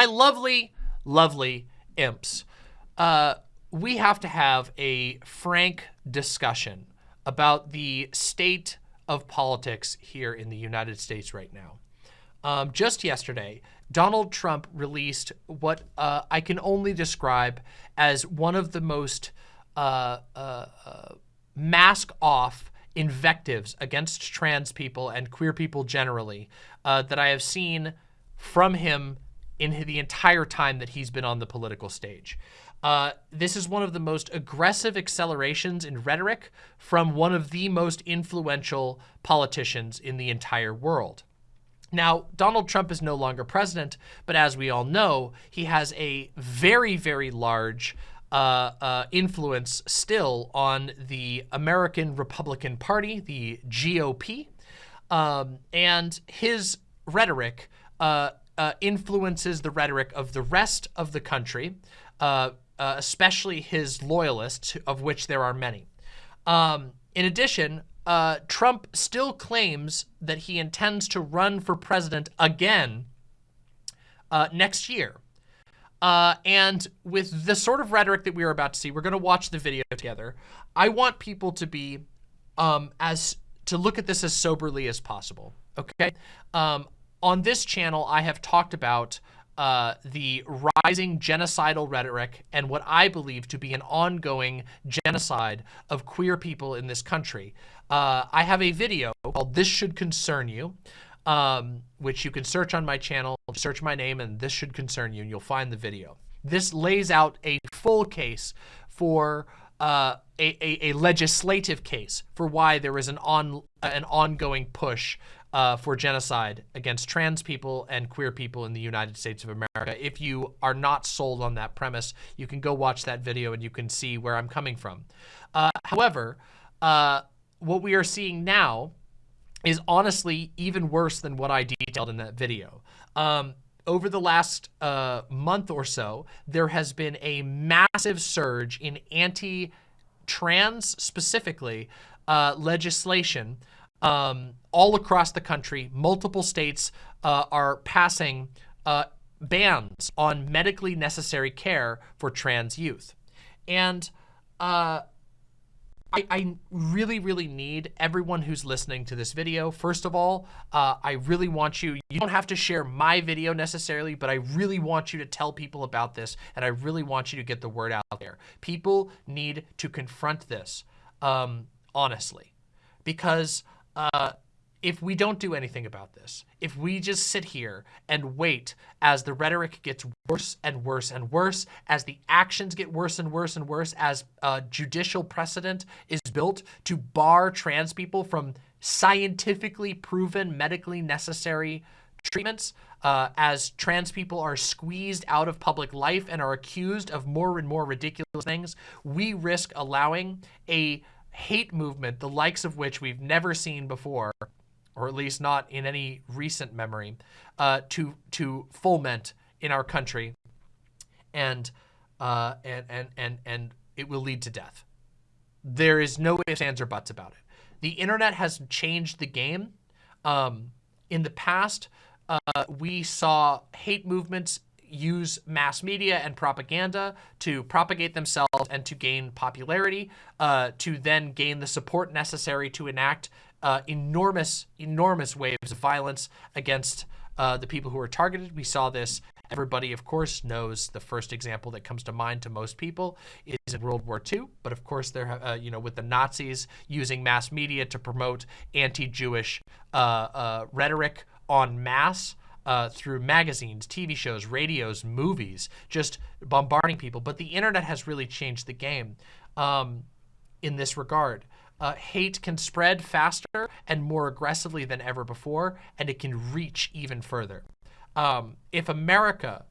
my lovely, lovely imps, uh, we have to have a frank discussion about the state of politics here in the United States right now. Um, just yesterday, Donald Trump released what uh, I can only describe as one of the most uh, uh, uh mask off invectives against trans people and queer people generally uh, that I have seen from him in the entire time that he's been on the political stage. Uh, this is one of the most aggressive accelerations in rhetoric from one of the most influential politicians in the entire world. Now, Donald Trump is no longer president, but as we all know, he has a very, very large uh, uh, influence still on the American Republican Party, the GOP, um, and his rhetoric uh, uh, influences the rhetoric of the rest of the country, uh, uh, especially his loyalists, of which there are many. Um, in addition, Trump still claims that he intends to run for president again next year. Uh, and with the sort of rhetoric that we are about to see, we're going to watch the video together. I want people to be um, as to look at this as soberly as possible. Okay. Um, on this channel, I have talked about uh, the rising genocidal rhetoric and what I believe to be an ongoing genocide of queer people in this country. Uh, I have a video called This Should Concern You um, which you can search on my channel, search my name, and this should concern you, and you'll find the video. This lays out a full case for uh, a, a, a, legislative case for why there is an on an ongoing push uh, for genocide against trans people and queer people in the United States of America. If you are not sold on that premise, you can go watch that video and you can see where I'm coming from. Uh, however, uh, what we are seeing now is honestly even worse than what I detailed in that video. Um, over the last uh, month or so, there has been a massive surge in anti-trans specifically uh, legislation um, all across the country. Multiple states uh, are passing uh, bans on medically necessary care for trans youth. And uh, I, I, really, really need everyone who's listening to this video. First of all, uh, I really want you, you don't have to share my video necessarily, but I really want you to tell people about this and I really want you to get the word out there. People need to confront this, um, honestly, because uh, if we don't do anything about this, if we just sit here and wait as the rhetoric gets worse and worse and worse, as the actions get worse and worse and worse, as a judicial precedent is built to bar trans people from scientifically proven medically necessary treatments, uh, as trans people are squeezed out of public life and are accused of more and more ridiculous things, we risk allowing a hate movement, the likes of which we've never seen before, or at least not in any recent memory, uh, to to foment in our country, and uh, and and and and it will lead to death. There is no ifs, ands, or buts about it. The internet has changed the game. Um, in the past, uh, we saw hate movements use mass media and propaganda to propagate themselves and to gain popularity, uh, to then gain the support necessary to enact uh, enormous, enormous waves of violence against uh, the people who are targeted. We saw this. Everybody, of course, knows the first example that comes to mind to most people is in World War II. But of course, there, uh, you know, with the Nazis using mass media to promote anti-Jewish uh, uh, rhetoric en masse, uh, through magazines, TV shows, radios, movies, just bombarding people. But the internet has really changed the game um, in this regard uh, hate can spread faster and more aggressively than ever before, and it can reach even further. Um, if America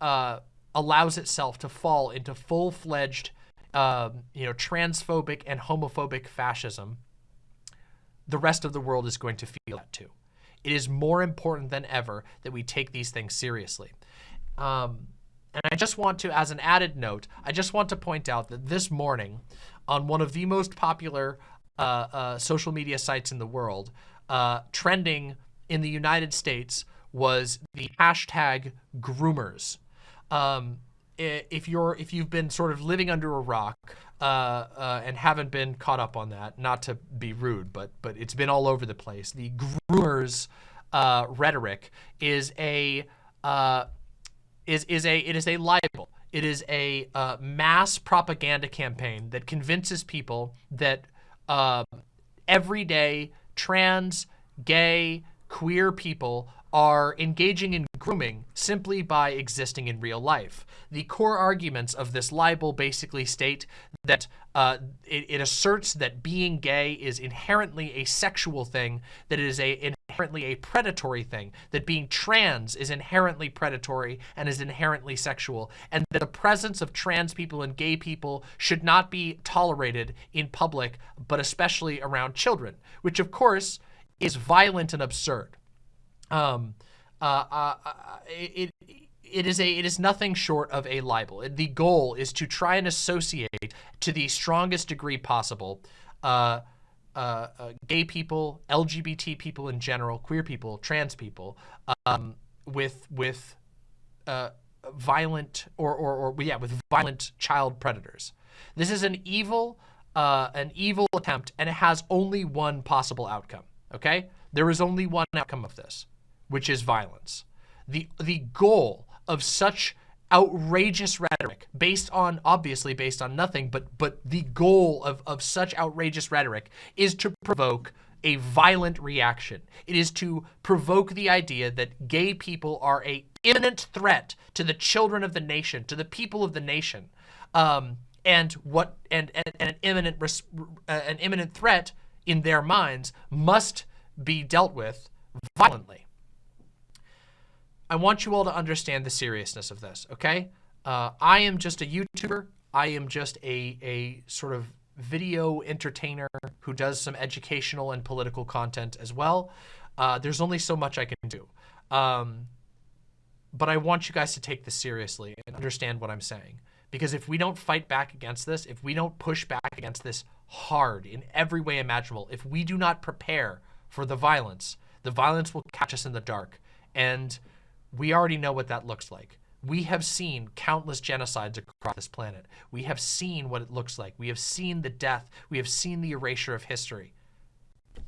uh, allows itself to fall into full-fledged, uh, you know, transphobic and homophobic fascism, the rest of the world is going to feel that too. It is more important than ever that we take these things seriously. Um, and I just want to, as an added note, I just want to point out that this morning, on one of the most popular uh, uh, social media sites in the world, uh, trending in the United States was the hashtag groomers. Um, if you're if you've been sort of living under a rock uh, uh, and haven't been caught up on that, not to be rude, but but it's been all over the place. The groomers uh, rhetoric is a uh, is is a it is a libel. It is a uh, mass propaganda campaign that convinces people that uh, everyday trans, gay, queer people are engaging in grooming simply by existing in real life. The core arguments of this libel basically state that uh, it, it, asserts that being gay is inherently a sexual thing, that it is a inherently a predatory thing, that being trans is inherently predatory and is inherently sexual, and that the presence of trans people and gay people should not be tolerated in public, but especially around children, which of course is violent and absurd. Um, uh, uh, uh, it, it is a it is nothing short of a libel. The goal is to try and associate to the strongest degree possible uh, uh, uh, gay people, LGBT people in general, queer people, trans people, um, with with violent or, or or yeah with violent child predators. This is an evil an evil attempt, and it has only one possible outcome. Okay, there is only one outcome of this which is violence. The, the goal of such outrageous rhetoric based on obviously based on nothing but but the goal of, of such outrageous rhetoric is to provoke a violent reaction. It is to provoke the idea that gay people are a imminent threat to the children of the nation to the people of the nation. Um, and what and, and, and an imminent uh, an imminent threat in their minds must be dealt with violently I want you all to understand the seriousness of this, okay? Uh, I am just a YouTuber. I am just a, a sort of video entertainer who does some educational and political content as well. Uh, there's only so much I can do. Um, but I want you guys to take this seriously and understand what I'm saying. Because if we don't fight back against this, if we don't push back against this hard in every way imaginable, if we do not prepare for the violence, the violence will catch us in the dark. And we already know what that looks like. We have seen countless genocides across this planet. We have seen what it looks like. We have seen the death. We have seen the erasure of history.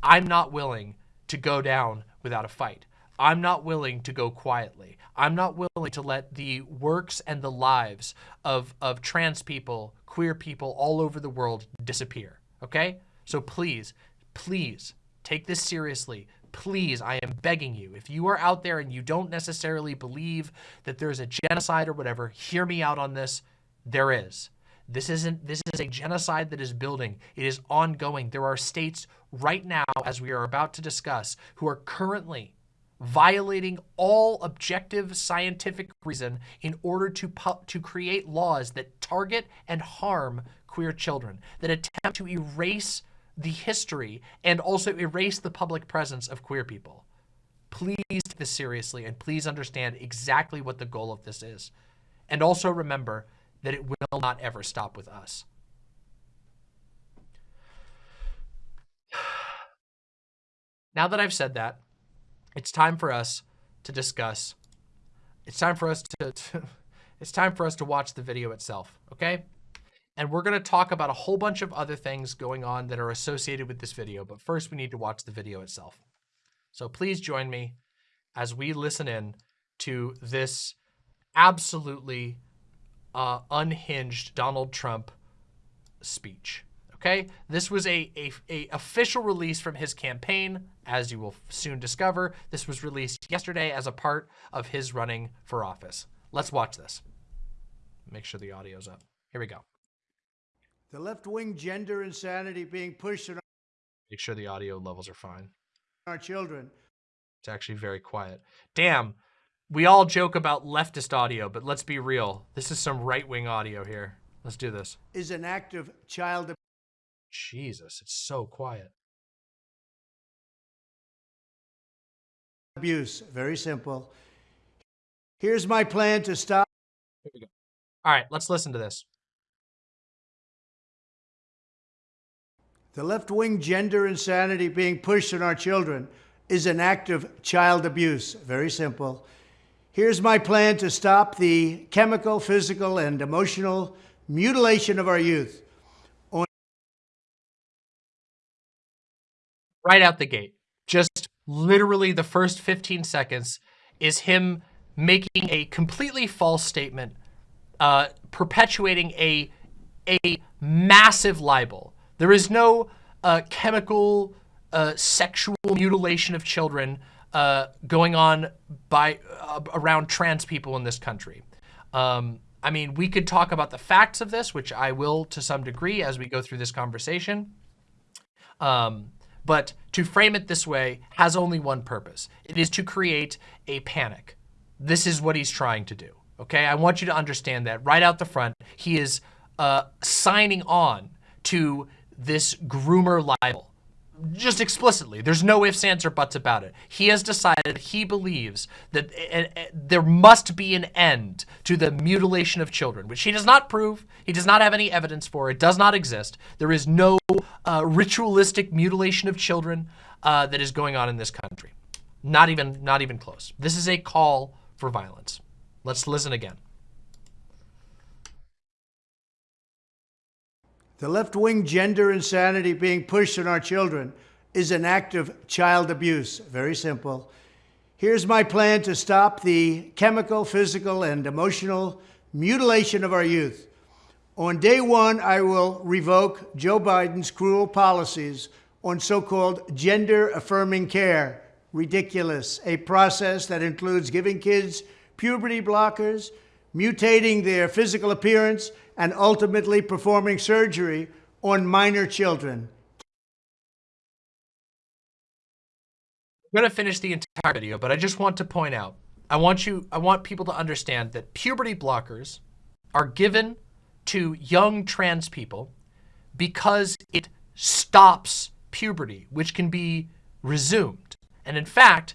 I'm not willing to go down without a fight. I'm not willing to go quietly. I'm not willing to let the works and the lives of, of trans people, queer people all over the world disappear. Okay? So please, please take this seriously please, I am begging you, if you are out there and you don't necessarily believe that there's a genocide or whatever, hear me out on this. There is. This isn't, this is a genocide that is building. It is ongoing. There are states right now, as we are about to discuss, who are currently violating all objective scientific reason in order to, to create laws that target and harm queer children, that attempt to erase the history and also erase the public presence of queer people. Please take this seriously and please understand exactly what the goal of this is. And also remember that it will not ever stop with us. Now that I've said that, it's time for us to discuss. It's time for us to, to it's time for us to watch the video itself, okay? And we're going to talk about a whole bunch of other things going on that are associated with this video. But first, we need to watch the video itself. So please join me as we listen in to this absolutely uh, unhinged Donald Trump speech. Okay, this was a, a, a, official release from his campaign, as you will soon discover. This was released yesterday as a part of his running for office. Let's watch this. Make sure the audio's up. Here we go. The left-wing gender insanity being pushed on Make sure the audio levels are fine. our children. It's actually very quiet. Damn, we all joke about leftist audio, but let's be real. This is some right-wing audio here. Let's do this. Is an act of child Jesus, it's so quiet. abuse. Very simple. Here's my plan to stop. Here we go. All right, let's listen to this. The left wing gender insanity being pushed on our children is an act of child abuse. Very simple. Here's my plan to stop the chemical, physical, and emotional mutilation of our youth. On right out the gate, just literally the first 15 seconds is him making a completely false statement, uh, perpetuating a a massive libel. There is no uh, chemical uh, sexual mutilation of children uh, going on by uh, around trans people in this country. Um, I mean, we could talk about the facts of this, which I will to some degree as we go through this conversation. Um, but to frame it this way has only one purpose. It is to create a panic. This is what he's trying to do. Okay, I want you to understand that right out the front, he is uh, signing on to this groomer libel just explicitly. There's no ifs, ands, or buts about it. He has decided he believes that uh, uh, there must be an end to the mutilation of children, which he does not prove. He does not have any evidence for. It does not exist. There is no uh, ritualistic mutilation of children uh, that is going on in this country. Not even, not even close. This is a call for violence. Let's listen again. The left-wing gender insanity being pushed on our children is an act of child abuse. Very simple. Here's my plan to stop the chemical, physical, and emotional mutilation of our youth. On day one, I will revoke Joe Biden's cruel policies on so-called gender-affirming care. Ridiculous. A process that includes giving kids puberty blockers, mutating their physical appearance, and ultimately performing surgery on minor children. I'm going to finish the entire video, but I just want to point out, I want you, I want people to understand that puberty blockers are given to young trans people because it stops puberty, which can be resumed. And in fact,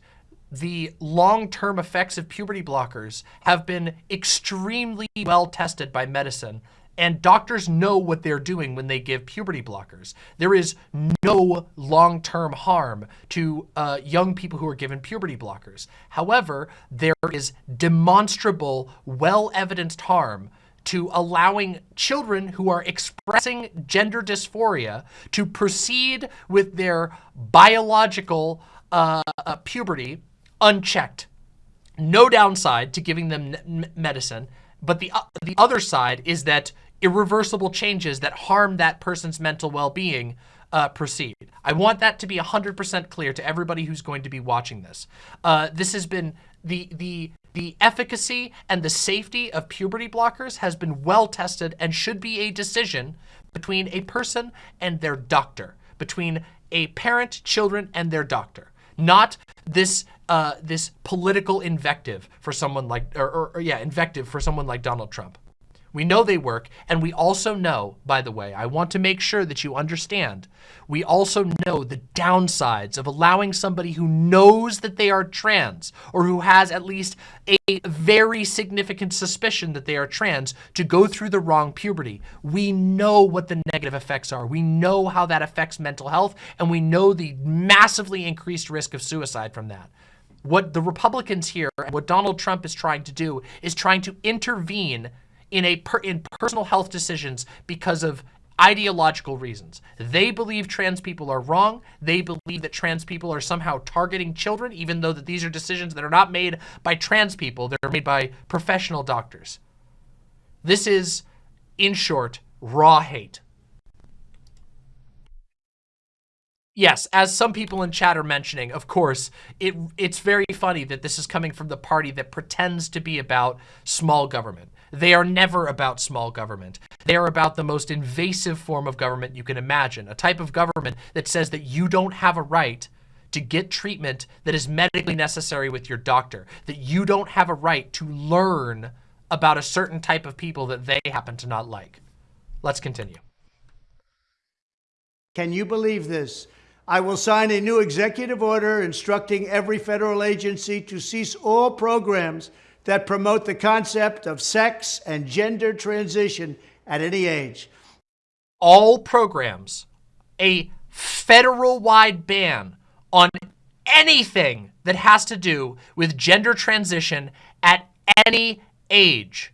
the long-term effects of puberty blockers have been extremely well tested by medicine and doctors know what they're doing when they give puberty blockers. There is no long-term harm to uh, young people who are given puberty blockers. However, there is demonstrable, well-evidenced harm to allowing children who are expressing gender dysphoria to proceed with their biological uh, uh, puberty unchecked. No downside to giving them medicine, but the, uh, the other side is that irreversible changes that harm that person's mental well-being uh, proceed. I want that to be 100% clear to everybody who's going to be watching this. Uh, this has been the, the, the efficacy and the safety of puberty blockers has been well tested and should be a decision between a person and their doctor, between a parent, children, and their doctor, not this uh, this political invective for someone like, or, or, or yeah, invective for someone like Donald Trump. We know they work, and we also know, by the way, I want to make sure that you understand, we also know the downsides of allowing somebody who knows that they are trans, or who has at least a very significant suspicion that they are trans, to go through the wrong puberty. We know what the negative effects are. We know how that affects mental health, and we know the massively increased risk of suicide from that. What the Republicans here, and what Donald Trump is trying to do, is trying to intervene in a per, in personal health decisions because of ideological reasons. They believe trans people are wrong. They believe that trans people are somehow targeting children, even though that these are decisions that are not made by trans people. They're made by professional doctors. This is, in short, raw hate. Yes, as some people in chat are mentioning, of course, it it's very funny that this is coming from the party that pretends to be about small government. They are never about small government. They are about the most invasive form of government you can imagine, a type of government that says that you don't have a right to get treatment that is medically necessary with your doctor, that you don't have a right to learn about a certain type of people that they happen to not like. Let's continue. Can you believe this? I will sign a new executive order instructing every federal agency to cease all programs that promote the concept of sex and gender transition at any age. All programs, a federal-wide ban on anything that has to do with gender transition at any age.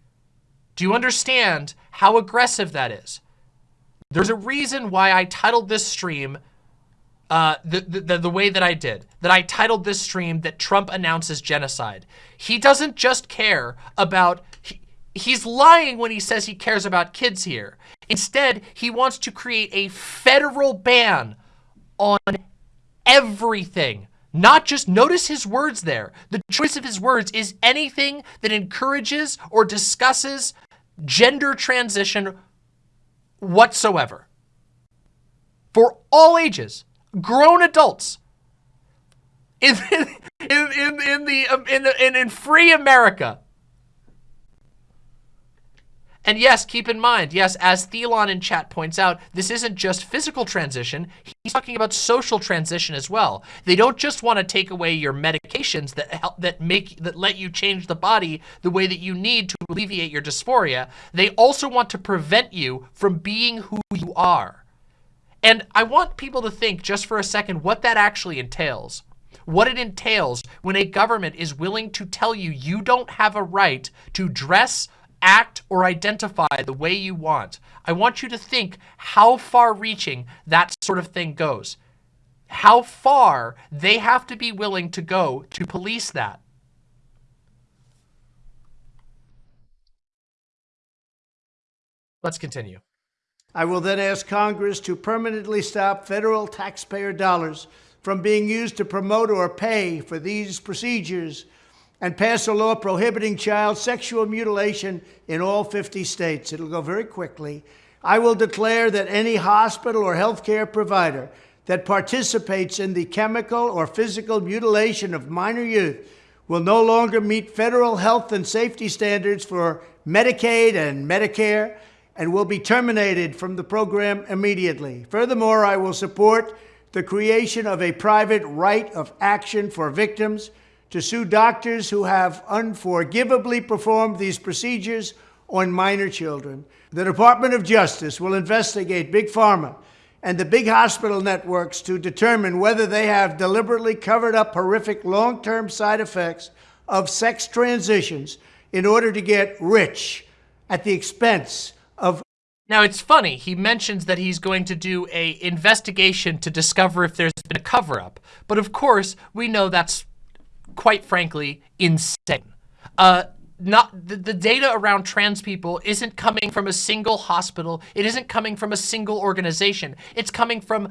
Do you understand how aggressive that is? There's a reason why I titled this stream uh, the, the, the way that I did, that I titled this stream that Trump announces genocide. He doesn't just care about, he, he's lying when he says he cares about kids here. Instead, he wants to create a federal ban on everything. Not just, notice his words there. The choice of his words is anything that encourages or discusses gender transition whatsoever. For all ages grown adults in in in, in the um, in the in, in free America. And yes, keep in mind, yes, as Thelon in chat points out, this isn't just physical transition. He's talking about social transition as well. They don't just want to take away your medications that help, that make that let you change the body the way that you need to alleviate your dysphoria. They also want to prevent you from being who you are. And I want people to think just for a second what that actually entails. What it entails when a government is willing to tell you you don't have a right to dress, act, or identify the way you want. I want you to think how far reaching that sort of thing goes. How far they have to be willing to go to police that. Let's continue. I will then ask Congress to permanently stop federal taxpayer dollars from being used to promote or pay for these procedures and pass a law prohibiting child sexual mutilation in all 50 states. It'll go very quickly. I will declare that any hospital or healthcare provider that participates in the chemical or physical mutilation of minor youth will no longer meet federal health and safety standards for Medicaid and Medicare and will be terminated from the program immediately. Furthermore, I will support the creation of a private right of action for victims to sue doctors who have unforgivably performed these procedures on minor children. The Department of Justice will investigate Big Pharma and the big hospital networks to determine whether they have deliberately covered up horrific long-term side effects of sex transitions in order to get rich at the expense now it's funny, he mentions that he's going to do a investigation to discover if there's been a cover-up. But of course, we know that's quite frankly insane. Uh, not the, the, data around trans people isn't coming from a single hospital. It isn't coming from a single organization. It's coming from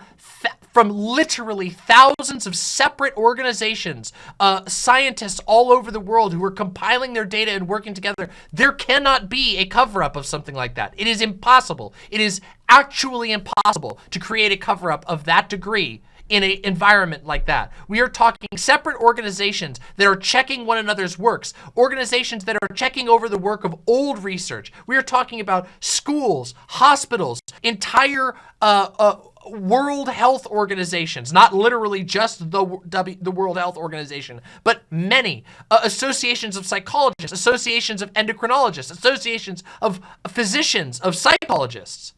from literally thousands of separate organizations, uh, scientists all over the world who are compiling their data and working together. There cannot be a cover-up of something like that. It is impossible. It is actually impossible to create a cover-up of that degree in an environment like that. We are talking separate organizations that are checking one another's works, organizations that are checking over the work of old research. We are talking about schools, hospitals, entire uh, uh, World Health Organizations, not literally just the, w, the World Health Organization, but many uh, associations of psychologists, associations of endocrinologists, associations of physicians, of psychologists.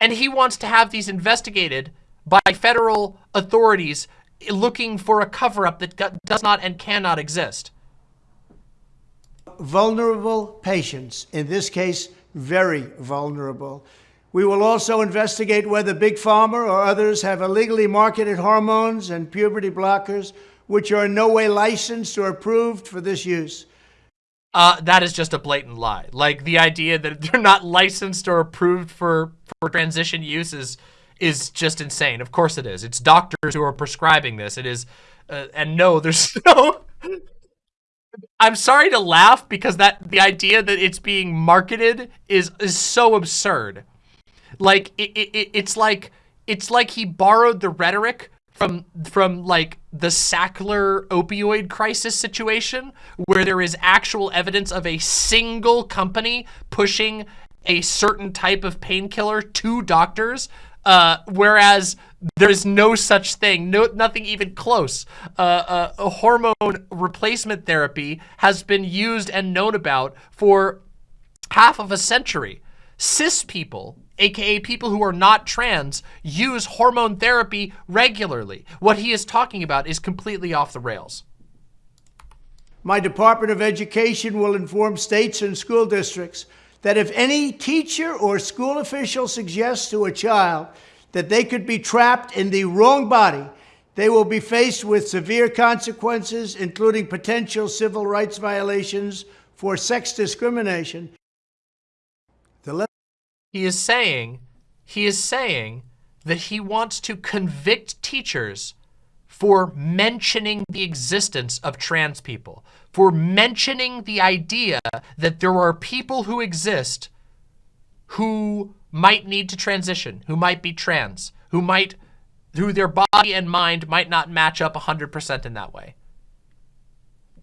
And he wants to have these investigated by federal authorities looking for a cover-up that does not and cannot exist. Vulnerable patients, in this case, very vulnerable. We will also investigate whether Big Pharma or others have illegally marketed hormones and puberty blockers, which are in no way licensed or approved for this use. Uh, that is just a blatant lie. Like the idea that they're not licensed or approved for, for transition use is, is just insane. Of course it is. It's doctors who are prescribing this. It is, uh, and no, there's no, I'm sorry to laugh because that the idea that it's being marketed is, is so absurd. Like it, it, it's like, it's like he borrowed the rhetoric from from like the Sackler opioid crisis situation where there is actual evidence of a single company pushing a certain type of painkiller to doctors uh, whereas there's no such thing, no nothing even close. Uh, uh, a hormone replacement therapy has been used and known about for half of a century. Cis people aka people who are not trans, use hormone therapy regularly. What he is talking about is completely off the rails. My Department of Education will inform states and school districts that if any teacher or school official suggests to a child that they could be trapped in the wrong body, they will be faced with severe consequences, including potential civil rights violations for sex discrimination. He is saying, he is saying that he wants to convict teachers for mentioning the existence of trans people, for mentioning the idea that there are people who exist who might need to transition, who might be trans, who might, who their body and mind might not match up 100% in that way.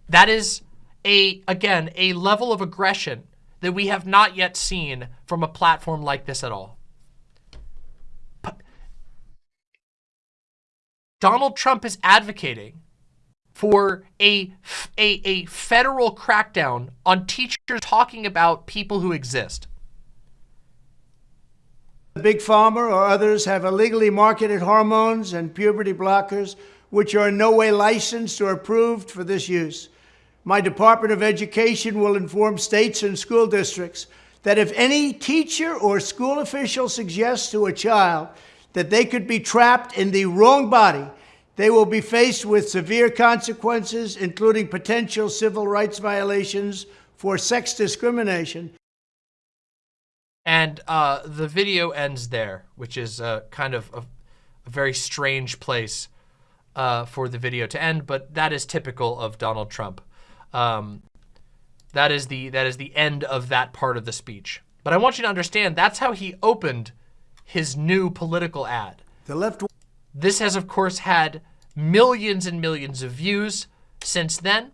That is a, again, a level of aggression that we have not yet seen from a platform like this at all. Donald Trump is advocating for a, a, a federal crackdown on teachers talking about people who exist. Big Pharma or others have illegally marketed hormones and puberty blockers, which are in no way licensed or approved for this use. My Department of Education will inform states and school districts that if any teacher or school official suggests to a child that they could be trapped in the wrong body, they will be faced with severe consequences, including potential civil rights violations for sex discrimination. And uh, the video ends there, which is uh, kind of a, a, very strange place uh, for the video to end, but that is typical of Donald Trump. Um, that is the that is the end of that part of the speech. But I want you to understand that's how he opened his new political ad. The left. This has, of course, had millions and millions of views since then.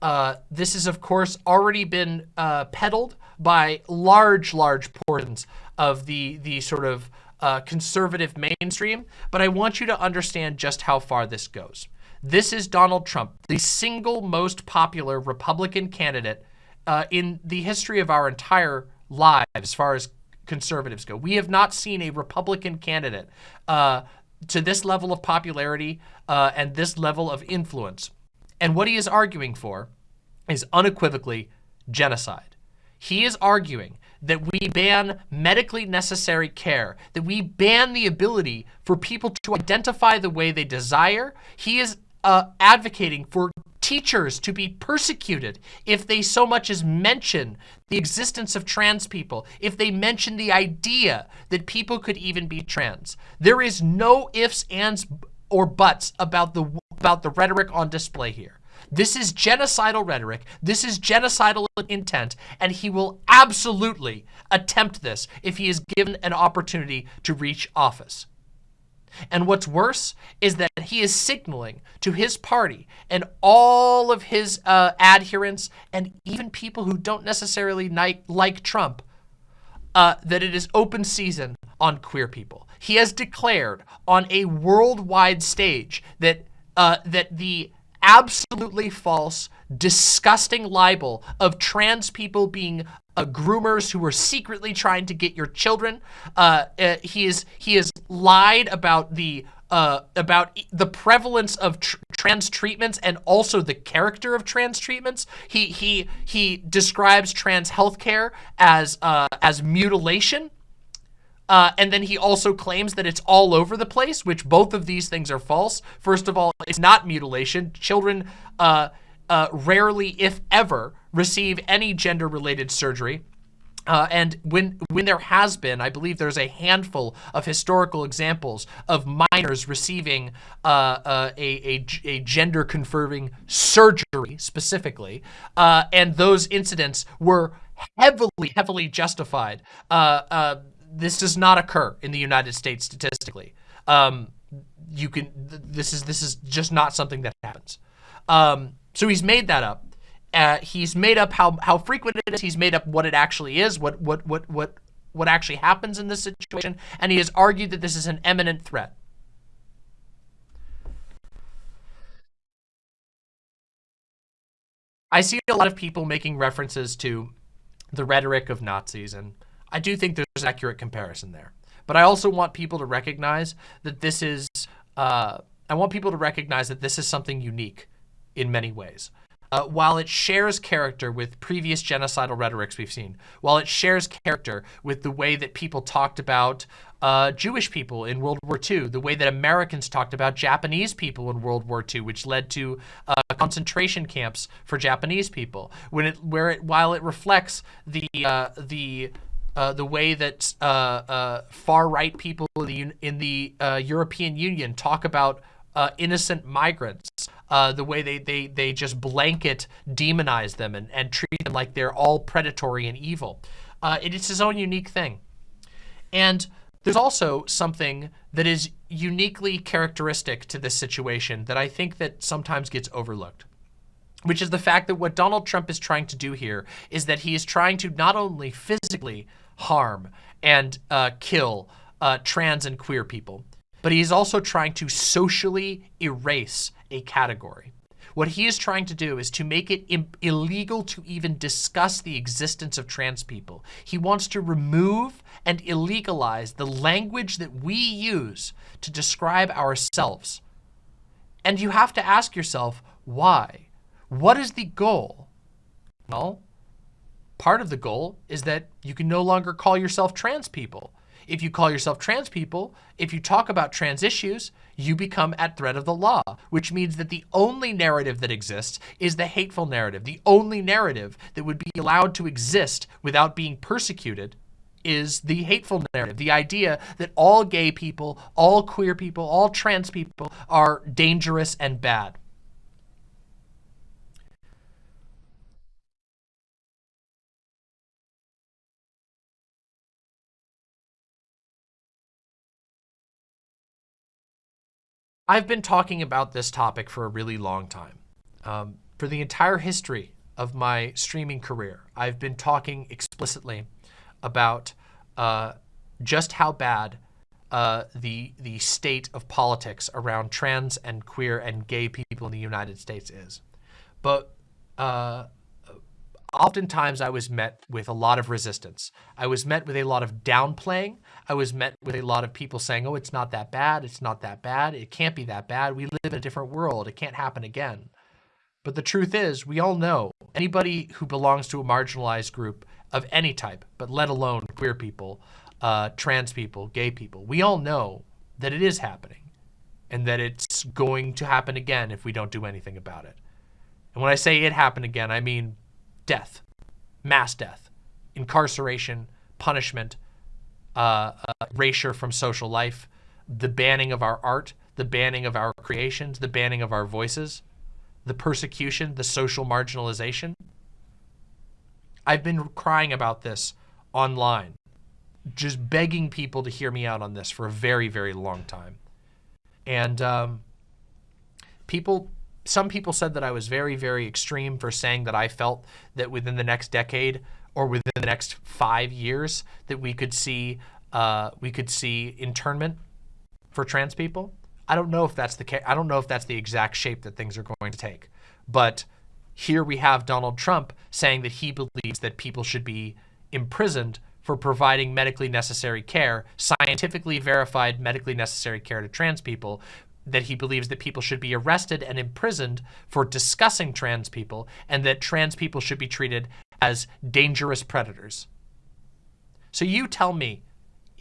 Uh, this has, of course, already been uh, peddled by large, large portions of the, the sort of uh, conservative mainstream. But I want you to understand just how far this goes. This is Donald Trump, the single most popular Republican candidate uh, in the history of our entire lives as far as conservatives go. We have not seen a Republican candidate uh, to this level of popularity uh, and this level of influence. And what he is arguing for is unequivocally genocide. He is arguing that we ban medically necessary care, that we ban the ability for people to identify the way they desire. He is uh, advocating for teachers to be persecuted if they so much as mention the existence of trans people, if they mention the idea that people could even be trans. There is no ifs, ands, or buts about the, about the rhetoric on display here. This is genocidal rhetoric. This is genocidal intent, and he will absolutely attempt this if he is given an opportunity to reach office. And what's worse is that he is signaling to his party and all of his uh, adherents and even people who don't necessarily like Trump uh, that it is open season on queer people. He has declared on a worldwide stage that uh, that the absolutely false, disgusting libel of trans people being uh, groomers who were secretly trying to get your children. Uh, uh, he is he has lied about the uh, about the prevalence of tr trans treatments and also the character of trans treatments. He he he describes trans healthcare as uh, as mutilation. Uh, and then he also claims that it's all over the place, which both of these things are false. First of all, it's not mutilation. Children uh, uh, rarely, if ever, receive any gender-related surgery. Uh, and when when there has been, I believe there's a handful of historical examples of minors receiving uh, uh, a, a, a gender confirming surgery specifically, uh, and those incidents were heavily, heavily justified. Uh, uh, this does not occur in the United States statistically. Um, you can. This is this is just not something that happens. Um, so he's made that up. Uh, he's made up how how frequent it is. He's made up what it actually is, what what what what what actually happens in this situation, and he has argued that this is an imminent threat. I see a lot of people making references to the rhetoric of Nazis, and I do think there's an accurate comparison there. But I also want people to recognize that this is, uh, I want people to recognize that this is something unique in many ways. Uh, while it shares character with previous genocidal rhetorics we've seen, while it shares character with the way that people talked about uh, Jewish people in World War II, the way that Americans talked about Japanese people in World War II, which led to uh, concentration camps for Japanese people, when it, where it, while it reflects the uh, the uh, the way that uh, uh, far-right people in the, in the uh, European Union talk about uh, innocent migrants, uh, the way they, they, they just blanket demonize them and, and treat them like they're all predatory and evil. it is his own unique thing. And there's also something that is uniquely characteristic to this situation that I think that sometimes gets overlooked which is the fact that what Donald Trump is trying to do here is that he is trying to not only physically harm and uh, kill uh, trans and queer people, but he is also trying to socially erase a category. What he is trying to do is to make it illegal to even discuss the existence of trans people. He wants to remove and illegalize the language that we use to describe ourselves. And you have to ask yourself, why? What is the goal? Well, Part of the goal is that you can no longer call yourself trans people. If you call yourself trans people, if you talk about trans issues, you become at threat of the law, which means that the only narrative that exists is the hateful narrative. The only narrative that would be allowed to exist without being persecuted is the hateful narrative, the idea that all gay people, all queer people, all trans people are dangerous and bad. I've been talking about this topic for a really long time. Um, for the entire history of my streaming career, I've been talking explicitly about uh, just how bad uh, the the state of politics around trans and queer and gay people in the United States is. But uh, oftentimes I was met with a lot of resistance. I was met with a lot of downplaying. I was met with a lot of people saying, oh, it's not that bad. It's not that bad. It can't be that bad. We live in a different world. It can't happen again. But the truth is, we all know anybody who belongs to a marginalized group of any type, but let alone queer people, uh, trans people, gay people, we all know that it is happening and that it's going to happen again if we don't do anything about it. And when I say it happened again, I mean death, mass death, incarceration, punishment, uh, uh, erasure from social life, the banning of our art, the banning of our creations, the banning of our voices, the persecution, the social marginalization. I've been crying about this online, just begging people to hear me out on this for a very, very long time. And um, people some people said that I was very, very extreme for saying that I felt that within the next decade or within the next five years that we could see uh, we could see internment for trans people. I don't know if that's the. I don't know if that's the exact shape that things are going to take. But here we have Donald Trump saying that he believes that people should be imprisoned for providing medically necessary care, scientifically verified medically necessary care to trans people, that he believes that people should be arrested and imprisoned for discussing trans people and that trans people should be treated as dangerous predators. So you tell me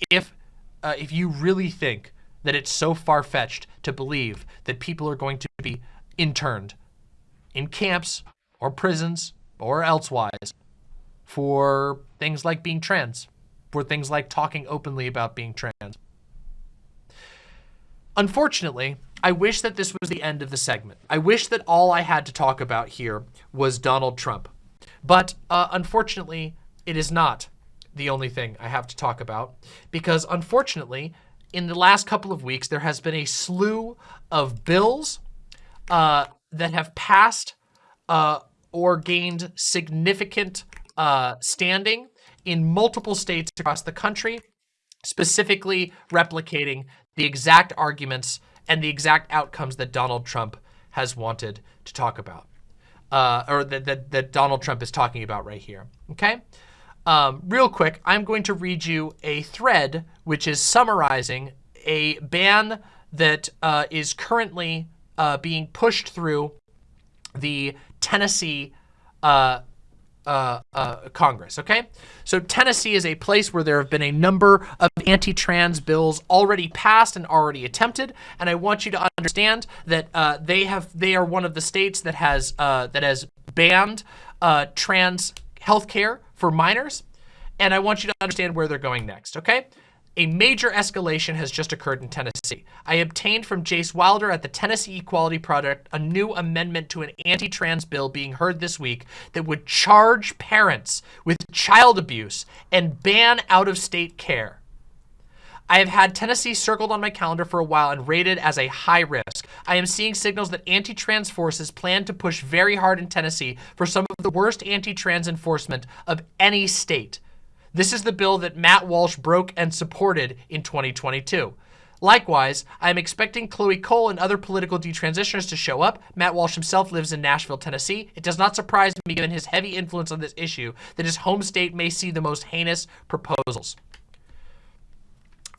if uh, if you really think that it's so far-fetched to believe that people are going to be interned in camps or prisons or elsewise for things like being trans, for things like talking openly about being trans. Unfortunately, I wish that this was the end of the segment. I wish that all I had to talk about here was Donald Trump. But uh, unfortunately, it is not the only thing I have to talk about because unfortunately, in the last couple of weeks, there has been a slew of bills uh, that have passed uh, or gained significant uh, standing in multiple states across the country, specifically replicating the exact arguments and the exact outcomes that Donald Trump has wanted to talk about, uh, or that, that, that Donald Trump is talking about right here, okay? Um, real quick, I'm going to read you a thread which is summarizing a ban that uh, is currently uh, being pushed through the Tennessee uh, uh, uh, Congress, okay? So Tennessee is a place where there have been a number of anti-trans bills already passed and already attempted, and I want you to understand that uh, they have they are one of the states that has uh, that has banned uh, trans health care for minors, and I want you to understand where they're going next, okay? A major escalation has just occurred in Tennessee. I obtained from Jace Wilder at the Tennessee Equality Project a new amendment to an anti-trans bill being heard this week that would charge parents with child abuse and ban out-of-state care. I have had Tennessee circled on my calendar for a while and rated as a high risk. I am seeing signals that anti-trans forces plan to push very hard in Tennessee for some of the worst anti-trans enforcement of any state. This is the bill that Matt Walsh broke and supported in 2022. Likewise, I am expecting Chloe Cole and other political detransitioners to show up. Matt Walsh himself lives in Nashville, Tennessee. It does not surprise me, given his heavy influence on this issue, that his home state may see the most heinous proposals.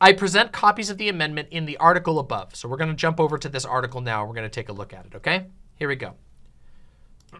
I present copies of the amendment in the article above. So we're going to jump over to this article now. We're going to take a look at it, okay? Here we go.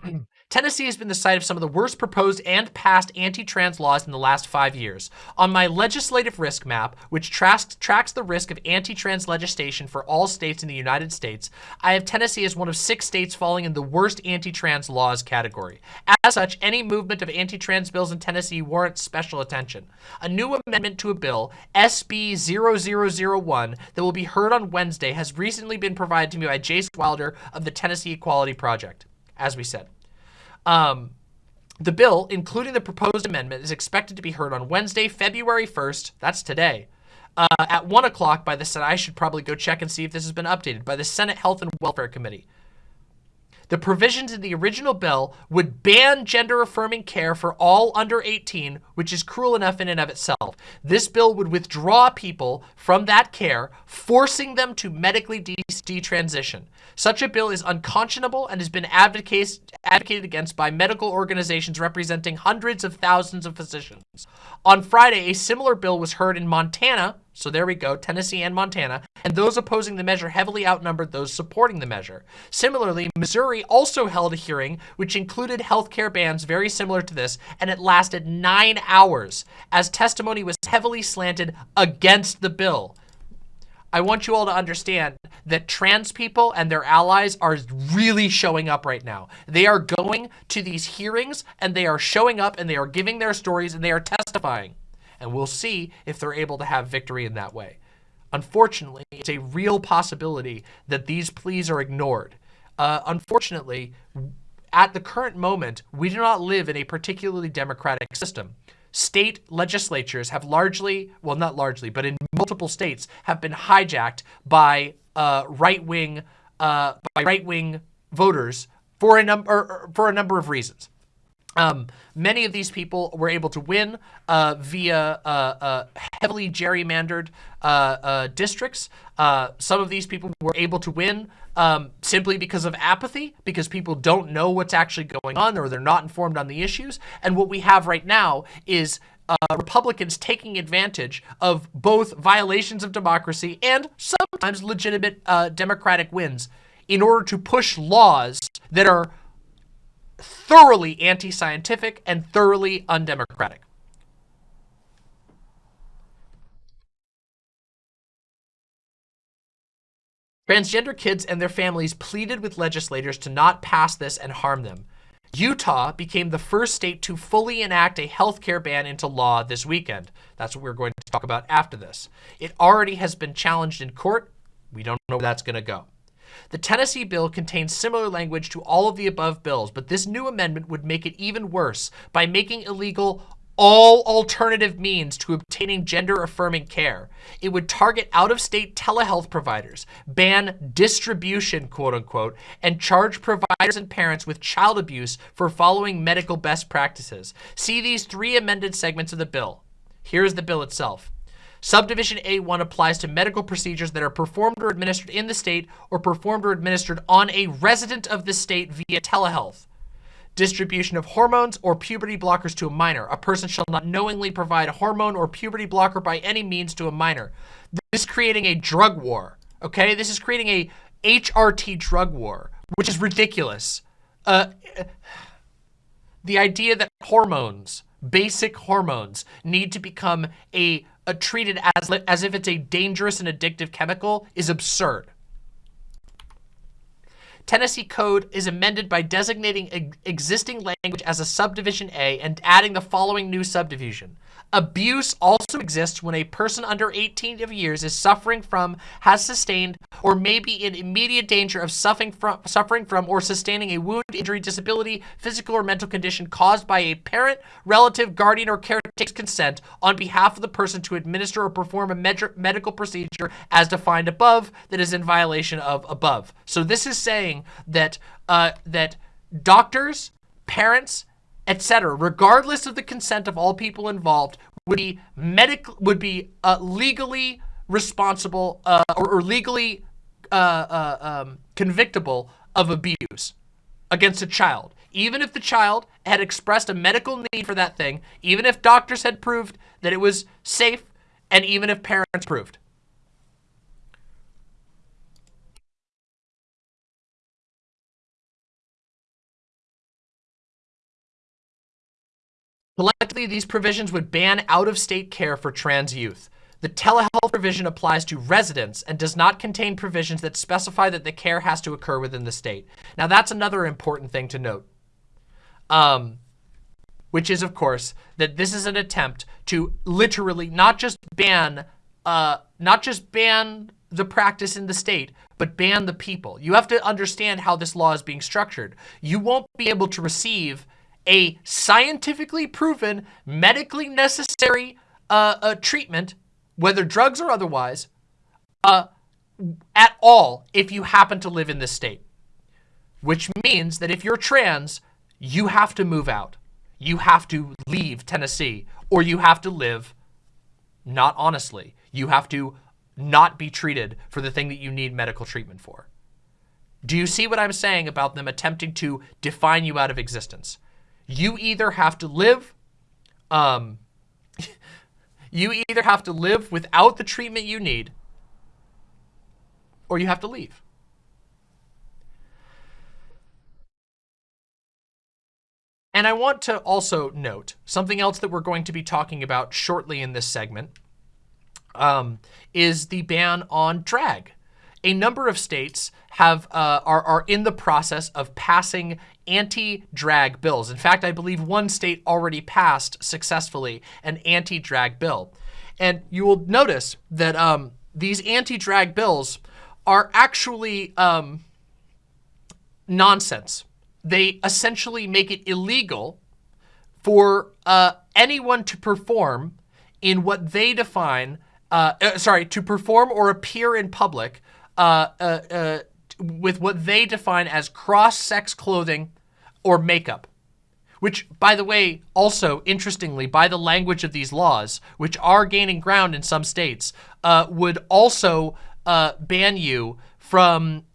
Tennessee has been the site of some of the worst proposed and passed anti-trans laws in the last five years. On my legislative risk map, which tracks, tracks the risk of anti-trans legislation for all states in the United States, I have Tennessee as one of six states falling in the worst anti-trans laws category. As such, any movement of anti-trans bills in Tennessee warrants special attention. A new amendment to a bill, SB 0001, that will be heard on Wednesday has recently been provided to me by Jace Wilder of the Tennessee Equality Project, as we said. Um, the bill, including the proposed amendment, is expected to be heard on Wednesday, February 1st, that's today, uh, at 1 o'clock by the Senate. I should probably go check and see if this has been updated by the Senate Health and Welfare Committee. The provisions in the original bill would ban gender-affirming care for all under 18, which is cruel enough in and of itself. This bill would withdraw people from that care, forcing them to medically detransition. Such a bill is unconscionable and has been advocated against by medical organizations representing hundreds of thousands of physicians. On Friday, a similar bill was heard in Montana, so there we go, Tennessee and Montana, and those opposing the measure heavily outnumbered those supporting the measure. Similarly, Missouri also held a hearing which included healthcare bans very similar to this, and it lasted nine hours as testimony was heavily slanted against the bill. I want you all to understand that trans people and their allies are really showing up right now. They are going to these hearings and they are showing up and they are giving their stories and they are testifying. And we'll see if they're able to have victory in that way. Unfortunately, it's a real possibility that these pleas are ignored. Uh, unfortunately, at the current moment, we do not live in a particularly democratic system state legislatures have largely, well, not largely, but in multiple states have been hijacked by uh, right-wing uh, by right-wing voters for a number for a number of reasons. Um, many of these people were able to win uh, via uh, uh, heavily gerrymandered uh, uh, districts. Uh, some of these people were able to win um, simply because of apathy, because people don't know what's actually going on or they're not informed on the issues. And what we have right now is uh, Republicans taking advantage of both violations of democracy and sometimes legitimate uh, democratic wins in order to push laws that are thoroughly anti-scientific and thoroughly undemocratic. Transgender kids and their families pleaded with legislators to not pass this and harm them. Utah became the first state to fully enact a healthcare ban into law this weekend. That's what we're going to talk about after this. It already has been challenged in court. We don't know where that's going to go. The Tennessee bill contains similar language to all of the above bills, but this new amendment would make it even worse by making illegal all alternative means to obtaining gender-affirming care. It would target out-of-state telehealth providers, ban distribution, quote-unquote, and charge providers and parents with child abuse for following medical best practices. See these three amended segments of the bill. Here's the bill itself. Subdivision A1 applies to medical procedures that are performed or administered in the state or performed or administered on a resident of the state via telehealth. distribution of hormones or puberty blockers to a minor. A person shall not knowingly provide a hormone or puberty blocker by any means to a minor. This is creating a drug war, okay? This is creating a HRT drug war, which is ridiculous. Uh, the idea that hormones, basic hormones, need to become a, a treated as, as if it's a dangerous and addictive chemical is absurd. Tennessee Code is amended by designating existing language as a subdivision A and adding the following new subdivision. Abuse also exists when a person under 18 of years is suffering from, has sustained, or may be in immediate danger of suffering from, suffering from or sustaining a wound, injury, disability, physical or mental condition caused by a parent, relative, guardian, or caretaker's consent on behalf of the person to administer or perform a med medical procedure as defined above that is in violation of above. So this is saying that uh, that doctors, parents, etc., regardless of the consent of all people involved, would be medical would be uh, legally responsible uh, or, or, legally uh, uh, um, convictable of abuse against a child, even if the child had expressed a medical need for that thing, even if doctors had proved that it was safe, and even if parents proved. Collectively, these provisions would ban out-of-state care for trans youth. The telehealth provision applies to residents and does not contain provisions that specify that the care has to occur within the state. Now, that's another important thing to note, um, which is, of course, that this is an attempt to literally not just ban, uh, not just ban the practice in the state, but ban the people. You have to understand how this law is being structured. You won't be able to receive a scientifically proven, medically necessary uh, uh, treatment, whether drugs or otherwise, uh, at all if you happen to live in this state. Which means that if you're trans, you have to move out. You have to leave Tennessee or you have to live not honestly. You have to not be treated for the thing that you need medical treatment for. Do you see what I'm saying about them attempting to define you out of existence? You either have to live, um, you either have to live without the treatment you need, or you have to leave. And I want to also note something else that we're going to be talking about shortly in this segment um, is the ban on drag. A number of states have uh, are, are in the process of passing anti-drag bills. In fact, I believe one state already passed successfully an anti-drag bill. And you will notice that um, these anti-drag bills are actually um, nonsense. They essentially make it illegal for uh, anyone to perform in what they define, uh, uh, sorry, to perform or appear in public uh, uh, uh, with what they define as cross-sex clothing or makeup. Which, by the way, also, interestingly, by the language of these laws, which are gaining ground in some states, uh, would also uh, ban you from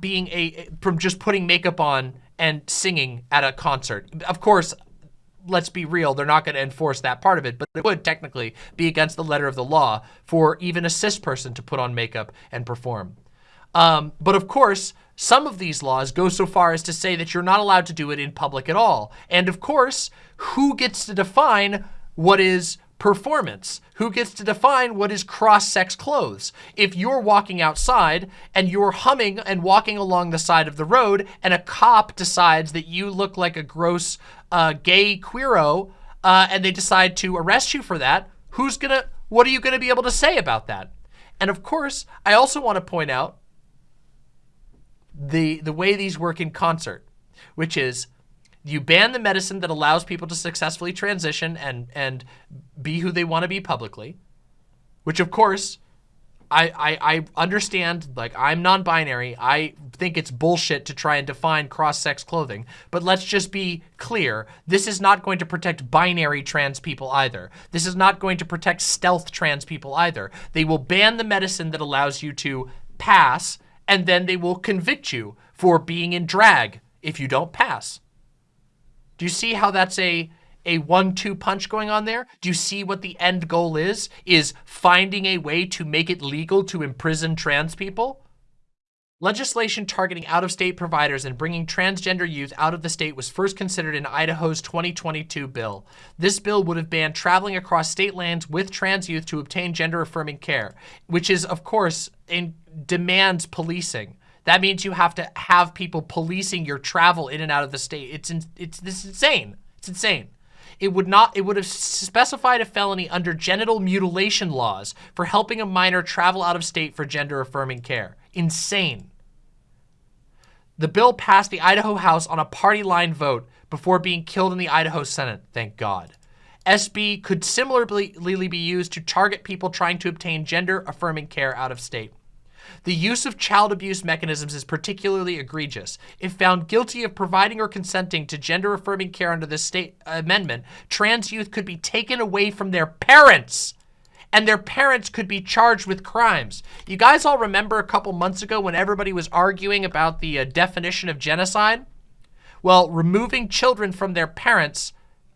being a from just putting makeup on and singing at a concert. Of course, let's be real, they're not going to enforce that part of it, but it would technically be against the letter of the law for even a cis person to put on makeup and perform. Um, but of course, some of these laws go so far as to say that you're not allowed to do it in public at all. And of course, who gets to define what is performance? Who gets to define what is cross-sex clothes? If you're walking outside and you're humming and walking along the side of the road and a cop decides that you look like a gross uh, gay queero uh, and they decide to arrest you for that, who's gonna, what are you gonna be able to say about that? And of course, I also wanna point out the, the way these work in concert, which is you ban the medicine that allows people to successfully transition and, and be who they want to be publicly, which of course, I, I, I understand, like I'm non-binary. I think it's bullshit to try and define cross-sex clothing, but let's just be clear. This is not going to protect binary trans people either. This is not going to protect stealth trans people either. They will ban the medicine that allows you to pass and then they will convict you for being in drag if you don't pass. Do you see how that's a a one-two punch going on there? Do you see what the end goal is? Is finding a way to make it legal to imprison trans people? Legislation targeting out-of-state providers and bringing transgender youth out of the state was first considered in Idaho's 2022 bill. This bill would have banned traveling across state lands with trans youth to obtain gender-affirming care, which is, of course, in demands policing. That means you have to have people policing your travel in and out of the state. It's in, it's this is insane. It's insane. It would not it would have specified a felony under genital mutilation laws for helping a minor travel out of state for gender affirming care. Insane. The bill passed the Idaho House on a party line vote before being killed in the Idaho Senate, thank God. SB could similarly be used to target people trying to obtain gender affirming care out of state. The use of child abuse mechanisms is particularly egregious. If found guilty of providing or consenting to gender-affirming care under this state amendment, trans youth could be taken away from their parents and their parents could be charged with crimes. You guys all remember a couple months ago when everybody was arguing about the uh, definition of genocide? Well, removing children from their parents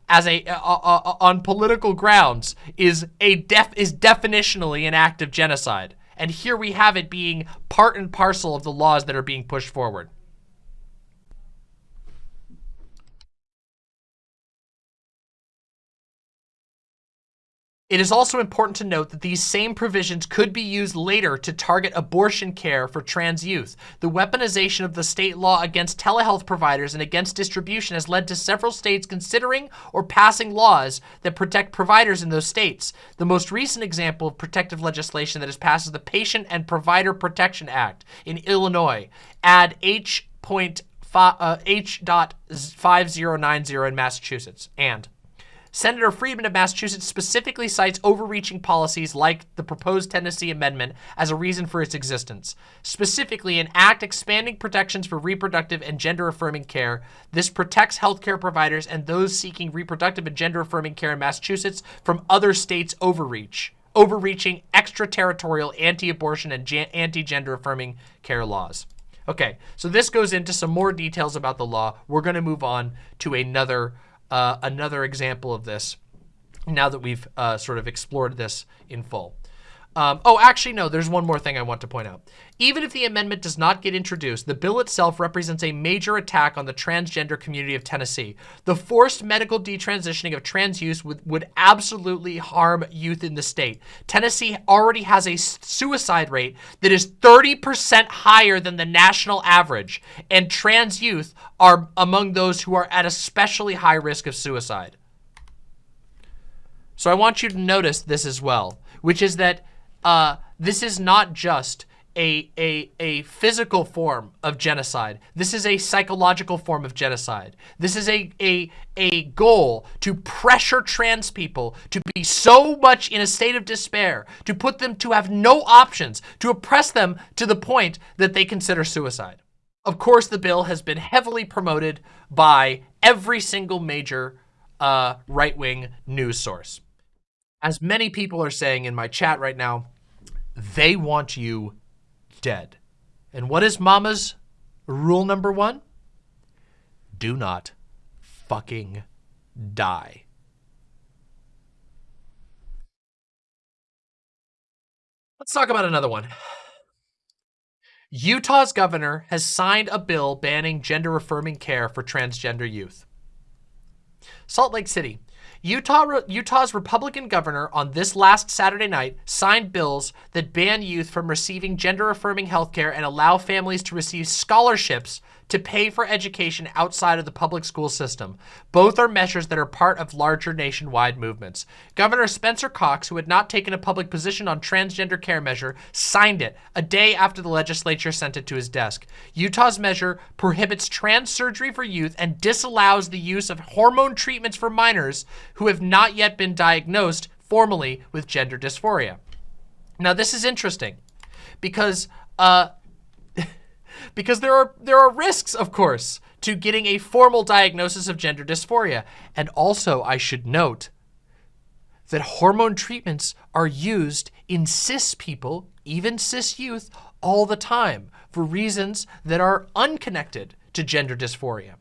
as a uh, uh, uh on political grounds is a def is definitionally an act of genocide. And here we have it being part and parcel of the laws that are being pushed forward. It is also important to note that these same provisions could be used later to target abortion care for trans youth. The weaponization of the state law against telehealth providers and against distribution has led to several states considering or passing laws that protect providers in those states. The most recent example of protective legislation that has passed is the Patient and Provider Protection Act in Illinois. Add H. Point uh, H.5090 in Massachusetts. And Senator Friedman of Massachusetts specifically cites overreaching policies like the proposed Tennessee amendment as a reason for its existence. Specifically, an act expanding protections for reproductive and gender-affirming care. This protects healthcare providers and those seeking reproductive and gender-affirming care in Massachusetts from other states' overreach overreaching extraterritorial anti-abortion and anti-gender affirming care laws. Okay, so this goes into some more details about the law. We're going to move on to another uh, another example of this now that we've uh, sort of explored this in full. Um, oh, actually, no, there's one more thing I want to point out. Even if the amendment does not get introduced, the bill itself represents a major attack on the transgender community of Tennessee. The forced medical detransitioning of trans youth would, would absolutely harm youth in the state. Tennessee already has a suicide rate that is 30% higher than the national average, and trans youth are among those who are at especially high risk of suicide. So I want you to notice this as well, which is that uh, this is not just a, a, a physical form of genocide. This is a psychological form of genocide. This is a, a, a goal to pressure trans people to be so much in a state of despair, to put them to have no options, to oppress them to the point that they consider suicide. Of course, the bill has been heavily promoted by every single major uh, right-wing news source. As many people are saying in my chat right now, they want you dead. And what is mama's rule number one? Do not fucking die. Let's talk about another one. Utah's governor has signed a bill banning gender-affirming care for transgender youth. Salt Lake City Utah, Utah's Republican governor on this last Saturday night signed bills that ban youth from receiving gender-affirming health care and allow families to receive scholarships to pay for education outside of the public school system. Both are measures that are part of larger nationwide movements. Governor Spencer Cox, who had not taken a public position on transgender care measure, signed it a day after the legislature sent it to his desk. Utah's measure prohibits trans surgery for youth and disallows the use of hormone treatments for minors who have not yet been diagnosed formally with gender dysphoria. Now, this is interesting because uh, because there are there are risks, of course, to getting a formal diagnosis of gender dysphoria. And also, I should note that hormone treatments are used in cis people, even cis youth, all the time for reasons that are unconnected to gender dysphoria.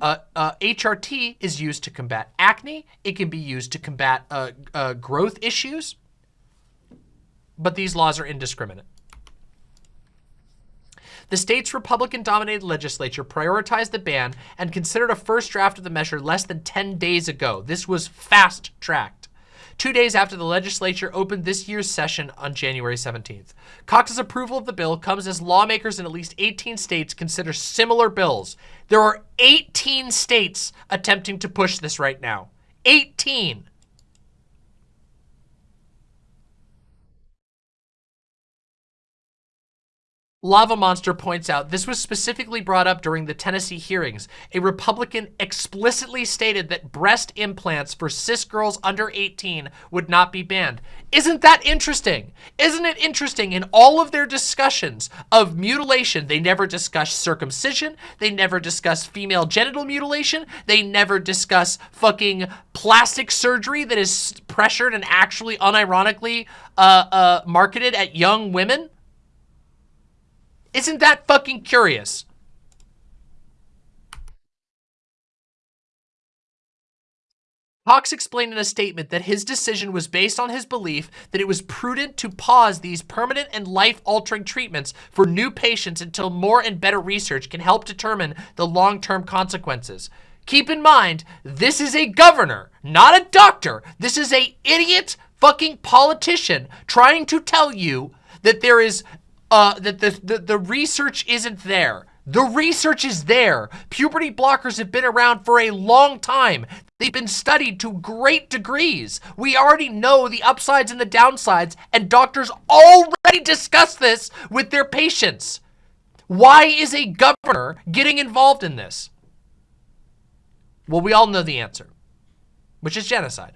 Uh, uh, HRT is used to combat acne. It can be used to combat uh, uh, growth issues. But these laws are indiscriminate. The state's Republican-dominated legislature prioritized the ban and considered a first draft of the measure less than 10 days ago. This was fast-tracked. Two days after the legislature opened this year's session on January 17th. Cox's approval of the bill comes as lawmakers in at least 18 states consider similar bills. There are 18 states attempting to push this right now. 18. Lava Monster points out this was specifically brought up during the Tennessee hearings. A Republican explicitly stated that breast implants for cis girls under 18 would not be banned. Isn't that interesting? Isn't it interesting in all of their discussions of mutilation, they never discuss circumcision, they never discuss female genital mutilation, they never discuss fucking plastic surgery that is pressured and actually unironically uh, uh, marketed at young women? Isn't that fucking curious? Cox explained in a statement that his decision was based on his belief that it was prudent to pause these permanent and life-altering treatments for new patients until more and better research can help determine the long-term consequences. Keep in mind, this is a governor, not a doctor. This is a idiot fucking politician trying to tell you that there is uh, that the, the, the research isn't there. The research is there. Puberty blockers have been around for a long time. They've been studied to great degrees. We already know the upsides and the downsides, and doctors already discuss this with their patients. Why is a governor getting involved in this? Well, we all know the answer, which is genocide.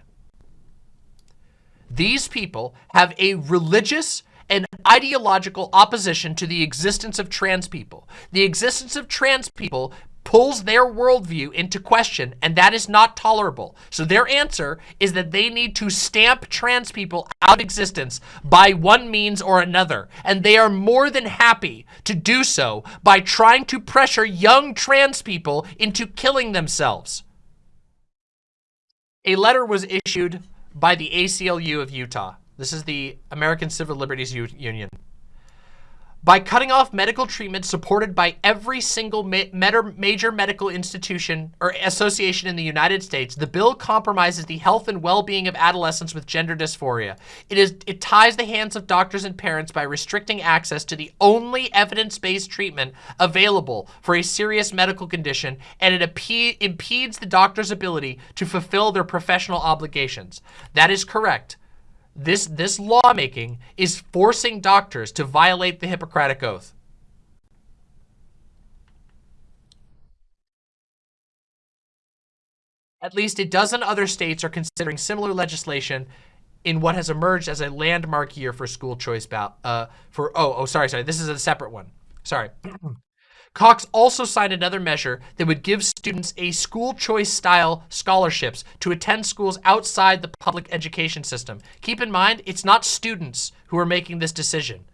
These people have a religious an ideological opposition to the existence of trans people. The existence of trans people pulls their worldview into question, and that is not tolerable. So their answer is that they need to stamp trans people out of existence by one means or another. And they are more than happy to do so by trying to pressure young trans people into killing themselves. A letter was issued by the ACLU of Utah. This is the American Civil Liberties U Union. By cutting off medical treatment supported by every single ma major medical institution or association in the United States, the bill compromises the health and well-being of adolescents with gender dysphoria. It is it ties the hands of doctors and parents by restricting access to the only evidence-based treatment available for a serious medical condition, and it impedes the doctor's ability to fulfill their professional obligations. That is correct. This, this lawmaking is forcing doctors to violate the Hippocratic Oath. At least a dozen other states are considering similar legislation in what has emerged as a landmark year for school choice ballot. Uh, for oh oh sorry sorry this is a separate one. Sorry. Cox also signed another measure that would give students a school choice style scholarships to attend schools outside the public education system. Keep in mind, it's not students who are making this decision.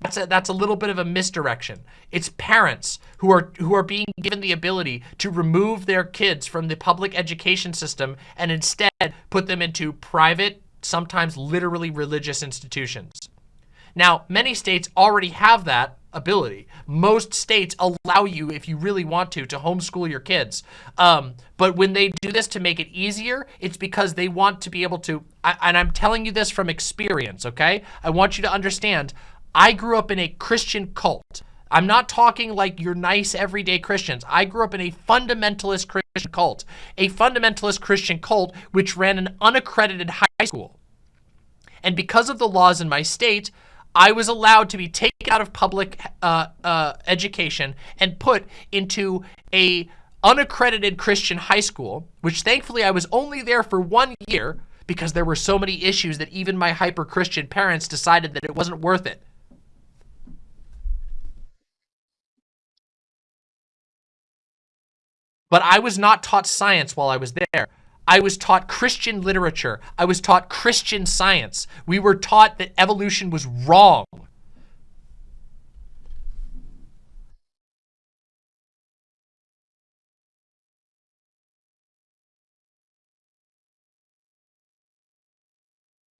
That's a, that's a little bit of a misdirection. It's parents who are who are being given the ability to remove their kids from the public education system and instead put them into private, sometimes literally religious institutions. Now, many states already have that ability. Most states allow you, if you really want to, to homeschool your kids. Um, but when they do this to make it easier, it's because they want to be able to, I, and I'm telling you this from experience, okay? I want you to understand, I grew up in a Christian cult. I'm not talking like you're nice everyday Christians. I grew up in a fundamentalist Christian cult, a fundamentalist Christian cult which ran an unaccredited high school. And because of the laws in my state, I was allowed to be taken out of public uh, uh, education and put into a unaccredited Christian high school, which thankfully I was only there for one year because there were so many issues that even my hyper-Christian parents decided that it wasn't worth it. But I was not taught science while I was there. I was taught Christian literature. I was taught Christian science. We were taught that evolution was wrong.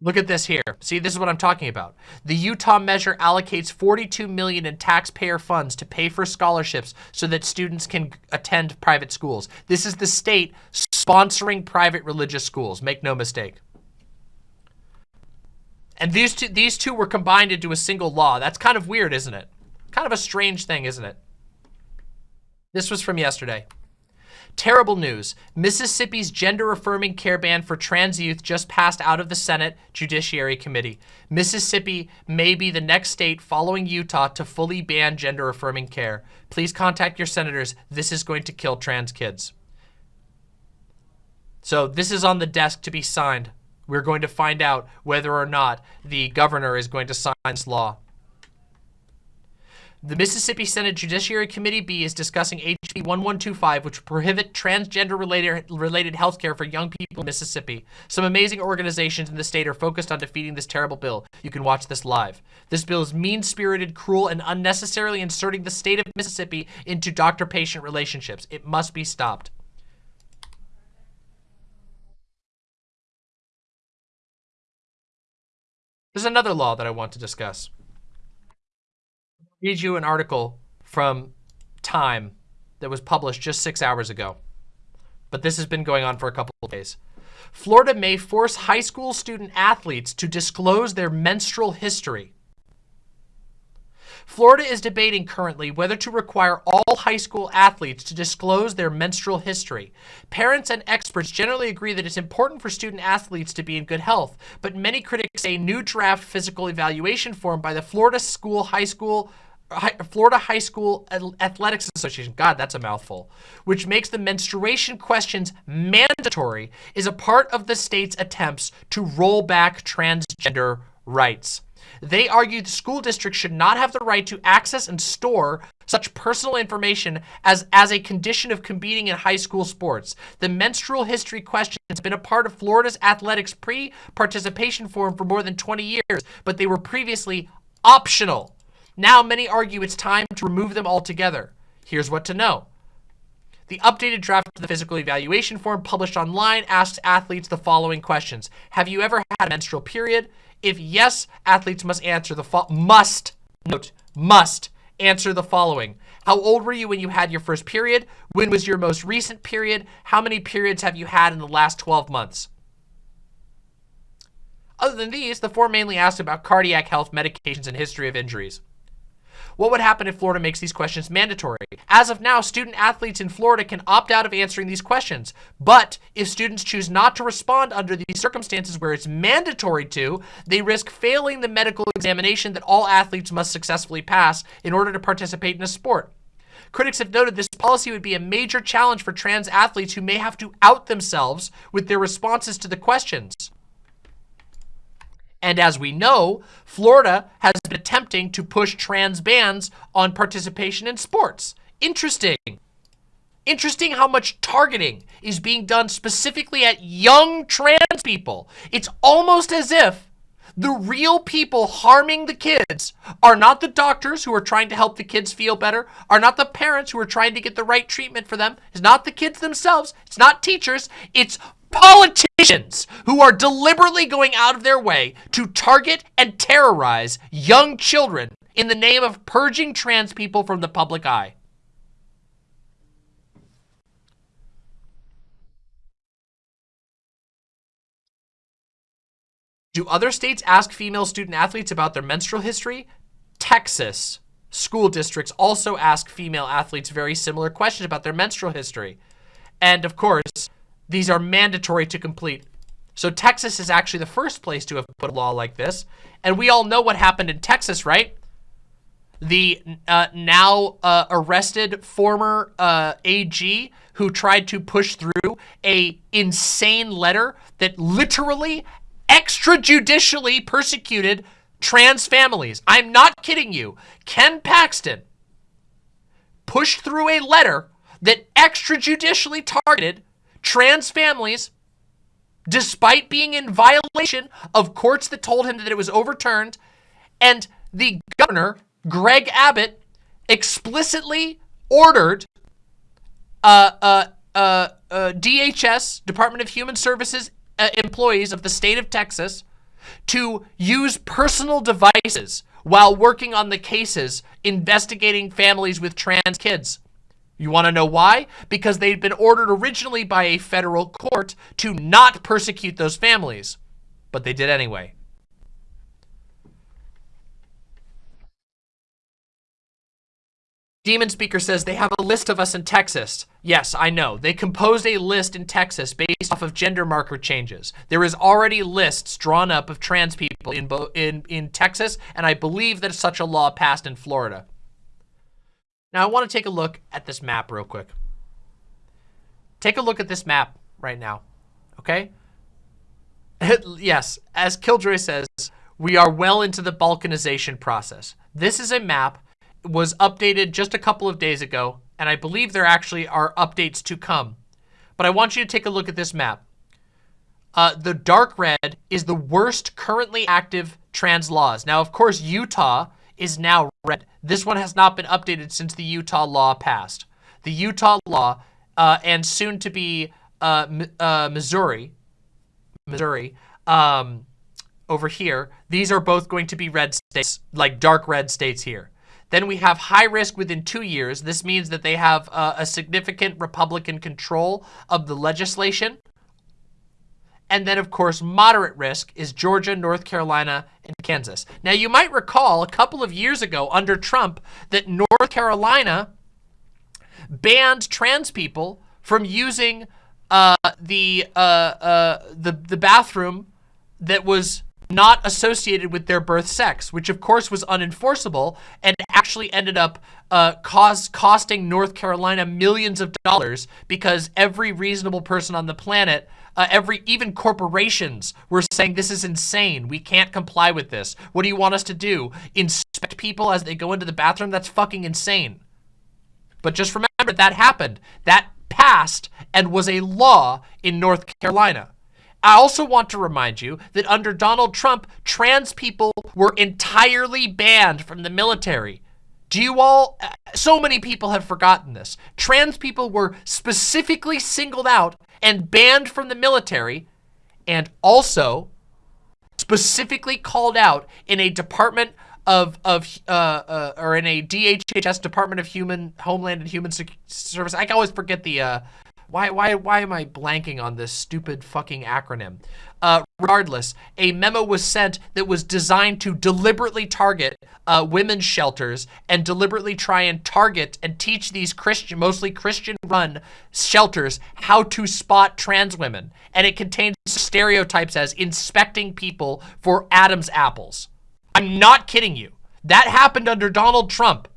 Look at this here. See, this is what I'm talking about. The Utah measure allocates 42 million in taxpayer funds to pay for scholarships so that students can attend private schools. This is the state sponsoring private religious schools. Make no mistake. And these two, these two were combined into a single law. That's kind of weird, isn't it? Kind of a strange thing, isn't it? This was from yesterday. Terrible news. Mississippi's gender-affirming care ban for trans youth just passed out of the Senate Judiciary Committee. Mississippi may be the next state following Utah to fully ban gender-affirming care. Please contact your senators. This is going to kill trans kids. So this is on the desk to be signed. We're going to find out whether or not the governor is going to sign this law. The Mississippi Senate Judiciary Committee B is discussing HB 1125, which prohibit transgender-related related health care for young people in Mississippi. Some amazing organizations in the state are focused on defeating this terrible bill. You can watch this live. This bill is mean-spirited, cruel, and unnecessarily inserting the state of Mississippi into doctor-patient relationships. It must be stopped. There's another law that I want to discuss I'll read you an article from Time that was published just six hours ago. But this has been going on for a couple of days. Florida may force high school student athletes to disclose their menstrual history. Florida is debating currently whether to require all high school athletes to disclose their menstrual history. Parents and experts generally agree that it's important for student athletes to be in good health, but many critics say new draft physical evaluation form by the Florida School High School Florida High School Athletics Association, God, that's a mouthful, which makes the menstruation questions mandatory, is a part of the state's attempts to roll back transgender rights. They argue the school district should not have the right to access and store such personal information as, as a condition of competing in high school sports. The menstrual history question has been a part of Florida's athletics pre-participation form for more than 20 years, but they were previously optional. Now many argue it's time to remove them altogether. Here's what to know. The updated draft of the physical evaluation form published online asks athletes the following questions. Have you ever had a menstrual period? If yes, athletes must answer the must, note, must answer the following. How old were you when you had your first period? When was your most recent period? How many periods have you had in the last 12 months? Other than these, the form mainly asks about cardiac health, medications, and history of injuries. What would happen if Florida makes these questions mandatory? As of now, student athletes in Florida can opt out of answering these questions. But if students choose not to respond under these circumstances where it's mandatory to, they risk failing the medical examination that all athletes must successfully pass in order to participate in a sport. Critics have noted this policy would be a major challenge for trans athletes who may have to out themselves with their responses to the questions. And as we know, Florida has been attempting to push trans bans on participation in sports. Interesting. Interesting how much targeting is being done specifically at young trans people. It's almost as if the real people harming the kids are not the doctors who are trying to help the kids feel better, are not the parents who are trying to get the right treatment for them, it's not the kids themselves, it's not teachers, it's politicians who are deliberately going out of their way to target and terrorize young children in the name of purging trans people from the public eye. Do other states ask female student athletes about their menstrual history? Texas school districts also ask female athletes very similar questions about their menstrual history. And of course, these are mandatory to complete. So Texas is actually the first place to have put a law like this. And we all know what happened in Texas, right? The uh, now uh, arrested former uh, AG who tried to push through a insane letter that literally extrajudicially persecuted trans families. I'm not kidding you. Ken Paxton pushed through a letter that extrajudicially targeted trans families, despite being in violation of courts that told him that it was overturned, and the governor, Greg Abbott, explicitly ordered uh, uh, uh, DHS, Department of Human Services uh, employees of the state of Texas to use personal devices while working on the cases investigating families with trans kids. You want to know why? Because they'd been ordered originally by a federal court to not persecute those families, but they did anyway. Demon Speaker says they have a list of us in Texas. Yes, I know. They composed a list in Texas based off of gender marker changes. There is already lists drawn up of trans people in, in, in Texas, and I believe that such a law passed in Florida. Now, I want to take a look at this map real quick. Take a look at this map right now, okay? yes, as Killjoy says, we are well into the balkanization process. This is a map was updated just a couple of days ago, and I believe there actually are updates to come. But I want you to take a look at this map. Uh, the dark red is the worst currently active trans laws. Now, of course, Utah is now red. This one has not been updated since the Utah law passed. The Utah law uh, and soon to be uh, uh Missouri, Missouri, um, over here, these are both going to be red states, like dark red states here. Then we have high risk within two years. This means that they have uh, a significant Republican control of the legislation. And then, of course, moderate risk is Georgia, North Carolina, and Kansas. Now, you might recall a couple of years ago under Trump that North Carolina banned trans people from using uh, the, uh, uh, the, the bathroom that was not associated with their birth sex, which of course was unenforceable and actually ended up uh, costing North Carolina millions of dollars because every reasonable person on the planet, uh, every even corporations were saying this is insane. We can't comply with this. What do you want us to do? Inspect people as they go into the bathroom? That's fucking insane. But just remember that happened. That passed and was a law in North Carolina. I also want to remind you that under Donald Trump, trans people were entirely banned from the military. Do you all, so many people have forgotten this. Trans people were specifically singled out and banned from the military and also specifically called out in a department of, of uh, uh, or in a DHHS, Department of Human, Homeland and Human Service. I always forget the, uh, why, why, why am I blanking on this stupid fucking acronym? Uh, regardless, a memo was sent that was designed to deliberately target uh, women's shelters and deliberately try and target and teach these Christian, mostly Christian-run shelters how to spot trans women. And it contains stereotypes as inspecting people for Adam's apples. I'm not kidding you. That happened under Donald Trump.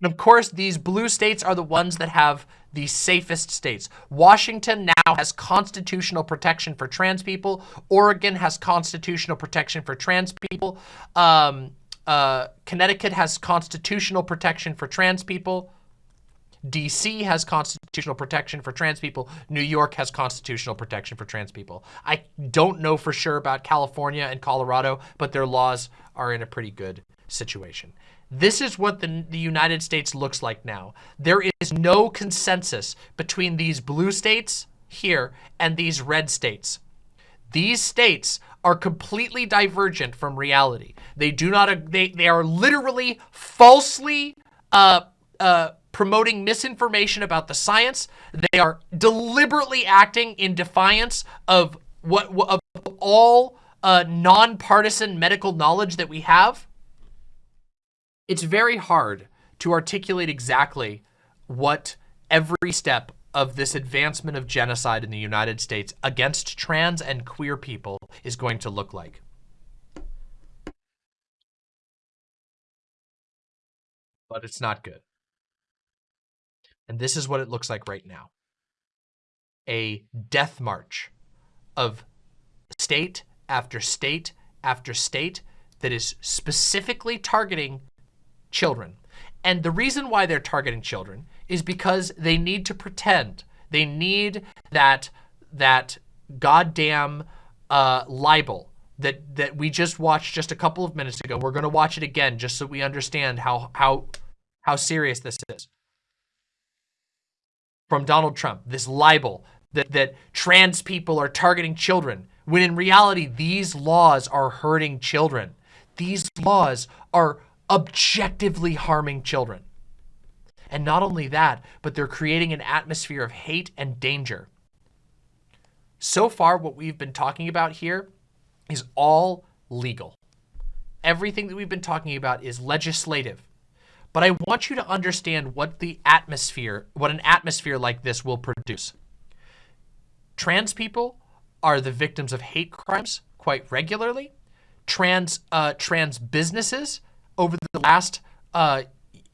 And of course, these blue states are the ones that have the safest states. Washington now has constitutional protection for trans people. Oregon has constitutional protection for trans people. Um, uh, Connecticut has constitutional protection for trans people. DC has constitutional protection for trans people. New York has constitutional protection for trans people. I don't know for sure about California and Colorado, but their laws are in a pretty good situation. This is what the, the United States looks like now. There is no consensus between these blue states here and these red states. These states are completely divergent from reality. They do not, they, they are literally falsely uh, uh, promoting misinformation about the science. They are deliberately acting in defiance of what of all uh, nonpartisan medical knowledge that we have. It's very hard to articulate exactly what every step of this advancement of genocide in the United States against trans and queer people is going to look like. But it's not good. And this is what it looks like right now. A death march of state after state after state that is specifically targeting children. And the reason why they're targeting children is because they need to pretend. They need that, that goddamn uh, libel that, that we just watched just a couple of minutes ago. We're going to watch it again just so we understand how, how, how serious this is. From Donald Trump, this libel that, that trans people are targeting children when in reality, these laws are hurting children. These laws are objectively harming children. And not only that, but they're creating an atmosphere of hate and danger. So far, what we've been talking about here is all legal. Everything that we've been talking about is legislative. But I want you to understand what the atmosphere, what an atmosphere like this will produce. Trans people are the victims of hate crimes quite regularly. Trans uh, trans businesses over the last uh,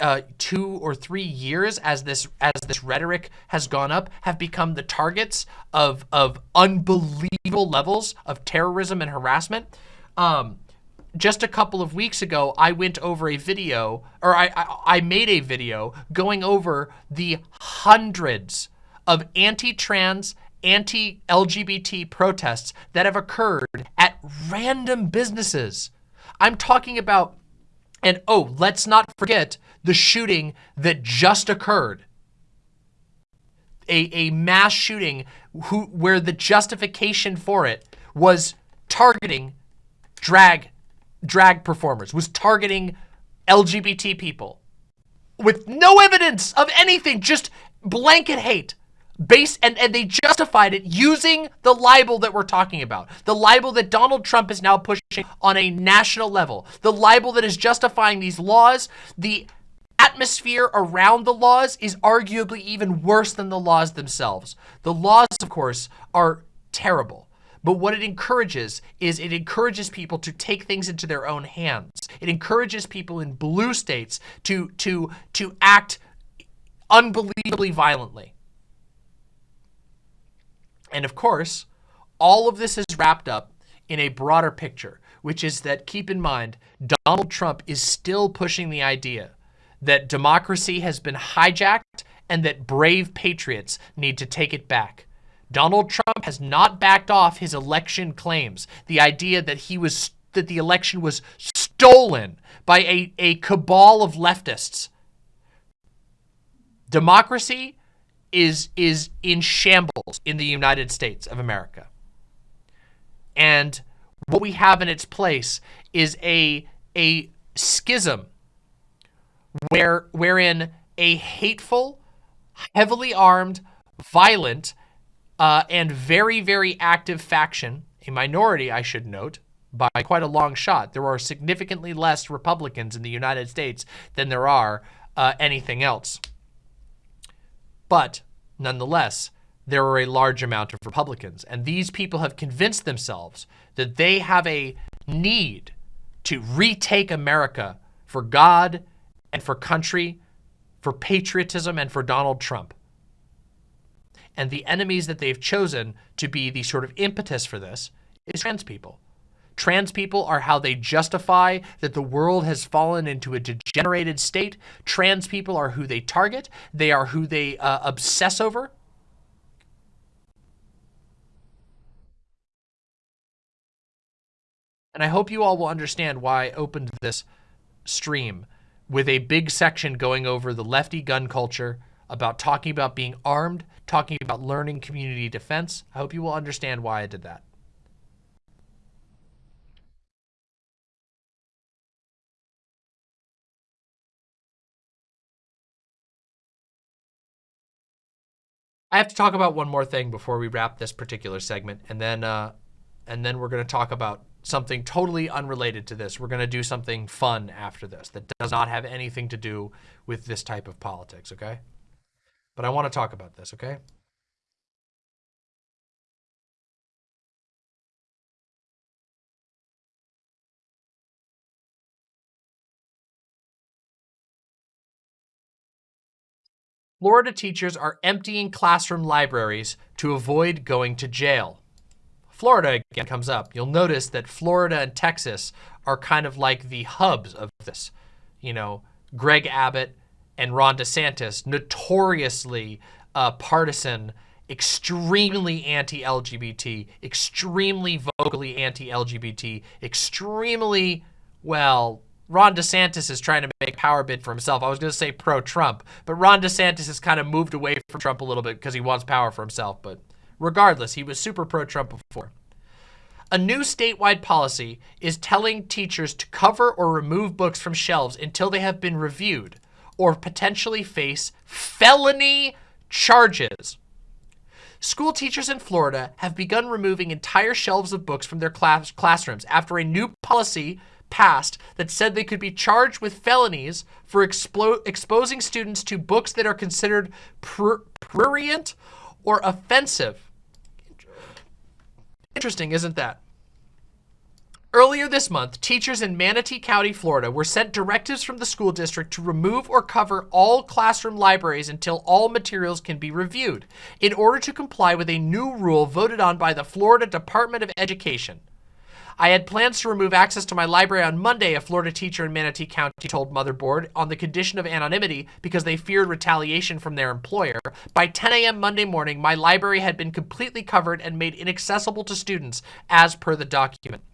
uh, two or three years, as this as this rhetoric has gone up, have become the targets of of unbelievable levels of terrorism and harassment. Um, just a couple of weeks ago, I went over a video, or I, I, I made a video going over the hundreds of anti-trans anti-LGBT protests that have occurred at random businesses. I'm talking about, and oh, let's not forget the shooting that just occurred. A, a mass shooting who, where the justification for it was targeting drag, drag performers, was targeting LGBT people with no evidence of anything, just blanket hate base and, and they justified it using the libel that we're talking about. The libel that Donald Trump is now pushing on a national level. The libel that is justifying these laws. The atmosphere around the laws is arguably even worse than the laws themselves. The laws, of course, are terrible. But what it encourages is it encourages people to take things into their own hands. It encourages people in blue states to, to, to act unbelievably violently. And of course, all of this is wrapped up in a broader picture, which is that keep in mind, Donald Trump is still pushing the idea that democracy has been hijacked and that brave patriots need to take it back. Donald Trump has not backed off his election claims. The idea that he was that the election was stolen by a, a cabal of leftists. Democracy is is in shambles in the United States of America. And what we have in its place is a a schism where wherein a hateful, heavily armed, violent, uh, and very, very active faction, a minority, I should note, by quite a long shot. There are significantly less Republicans in the United States than there are uh, anything else. But nonetheless, there are a large amount of Republicans. And these people have convinced themselves that they have a need to retake America for God and for country, for patriotism and for Donald Trump. And the enemies that they've chosen to be the sort of impetus for this is trans people. Trans people are how they justify that the world has fallen into a degenerated state. Trans people are who they target. They are who they uh, obsess over. And I hope you all will understand why I opened this stream with a big section going over the lefty gun culture, about talking about being armed, talking about learning community defense. I hope you will understand why I did that. I have to talk about one more thing before we wrap this particular segment, and then uh, and then we're going to talk about something totally unrelated to this. We're going to do something fun after this that does not have anything to do with this type of politics, okay? But I want to talk about this, okay? Florida teachers are emptying classroom libraries to avoid going to jail. Florida again comes up. You'll notice that Florida and Texas are kind of like the hubs of this. You know, Greg Abbott and Ron DeSantis, notoriously uh, partisan, extremely anti-LGBT, extremely vocally anti-LGBT, extremely, well, Ron DeSantis is trying to make power bid for himself. I was going to say pro-Trump, but Ron DeSantis has kind of moved away from Trump a little bit because he wants power for himself. But regardless, he was super pro-Trump before. A new statewide policy is telling teachers to cover or remove books from shelves until they have been reviewed or potentially face felony charges. School teachers in Florida have begun removing entire shelves of books from their class classrooms after a new policy passed that said they could be charged with felonies for exposing students to books that are considered prurient or offensive. Interesting, isn't that? Earlier this month, teachers in Manatee County, Florida were sent directives from the school district to remove or cover all classroom libraries until all materials can be reviewed in order to comply with a new rule voted on by the Florida Department of Education. I had plans to remove access to my library on Monday, a Florida teacher in Manatee County told Motherboard, on the condition of anonymity because they feared retaliation from their employer. By 10 a.m. Monday morning, my library had been completely covered and made inaccessible to students as per the document.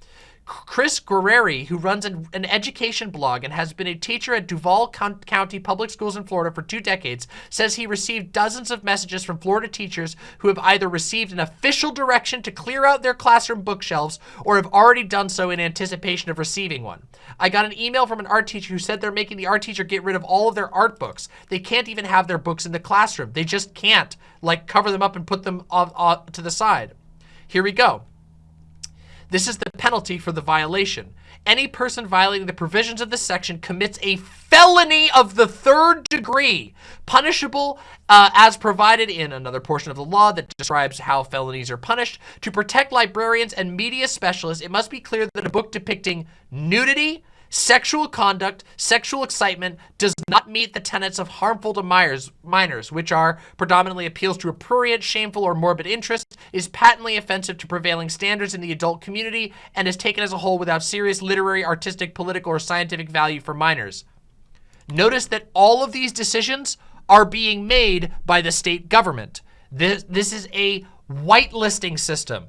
Chris Guerrieri, who runs an, an, education blog and has been a teacher at Duval County Public Schools in Florida for two decades, says he received dozens of messages from Florida teachers who have either received an official direction to clear out their classroom bookshelves or have already done so in anticipation of receiving one. I got an email from an art teacher who said they're making the art teacher get rid of all of their art books. They can't even have their books in the classroom. They just can't, like, cover them up and put them off, off to the side. Here we go. This is the penalty for the violation. Any person violating the provisions of this section commits a felony of the third degree, punishable uh, as provided in another portion of the law that describes how felonies are punished. To protect librarians and media specialists, it must be clear that a book depicting nudity, Sexual conduct, sexual excitement does not meet the tenets of harmful to minors, minors, which are predominantly appeals to a prurient, shameful, or morbid interest, is patently offensive to prevailing standards in the adult community, and is taken as a whole without serious literary, artistic, political, or scientific value for minors. Notice that all of these decisions are being made by the state government. This, this is a whitelisting system.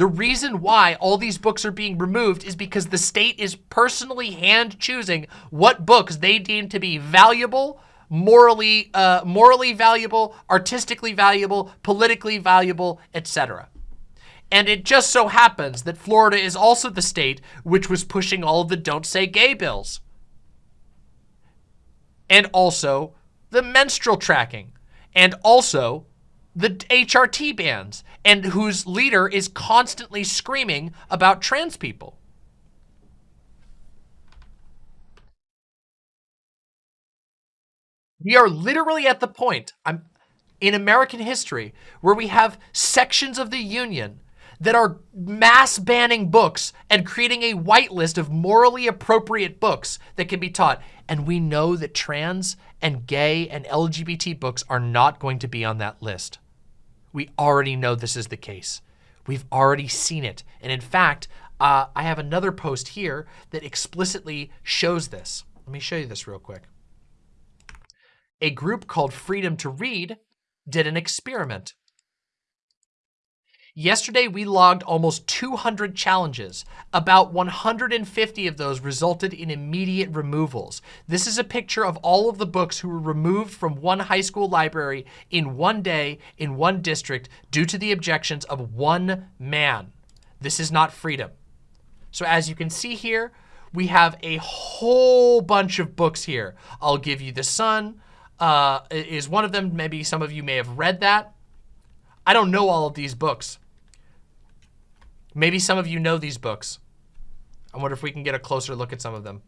The reason why all these books are being removed is because the state is personally hand choosing what books they deem to be valuable, morally, uh, morally valuable, artistically valuable, politically valuable, etc. And it just so happens that Florida is also the state which was pushing all of the don't say gay bills. And also the menstrual tracking. And also the HRT bans and whose leader is constantly screaming about trans people. We are literally at the point I'm, in American history where we have sections of the union that are mass banning books and creating a whitelist of morally appropriate books that can be taught. And we know that trans and gay and LGBT books are not going to be on that list. We already know this is the case. We've already seen it. And in fact, uh, I have another post here that explicitly shows this. Let me show you this real quick. A group called Freedom to Read did an experiment. Yesterday, we logged almost 200 challenges. About 150 of those resulted in immediate removals. This is a picture of all of the books who were removed from one high school library in one day in one district due to the objections of one man. This is not freedom. So as you can see here, we have a whole bunch of books here. I'll give you The Sun uh, is one of them. Maybe some of you may have read that. I don't know all of these books. Maybe some of you know these books. I wonder if we can get a closer look at some of them.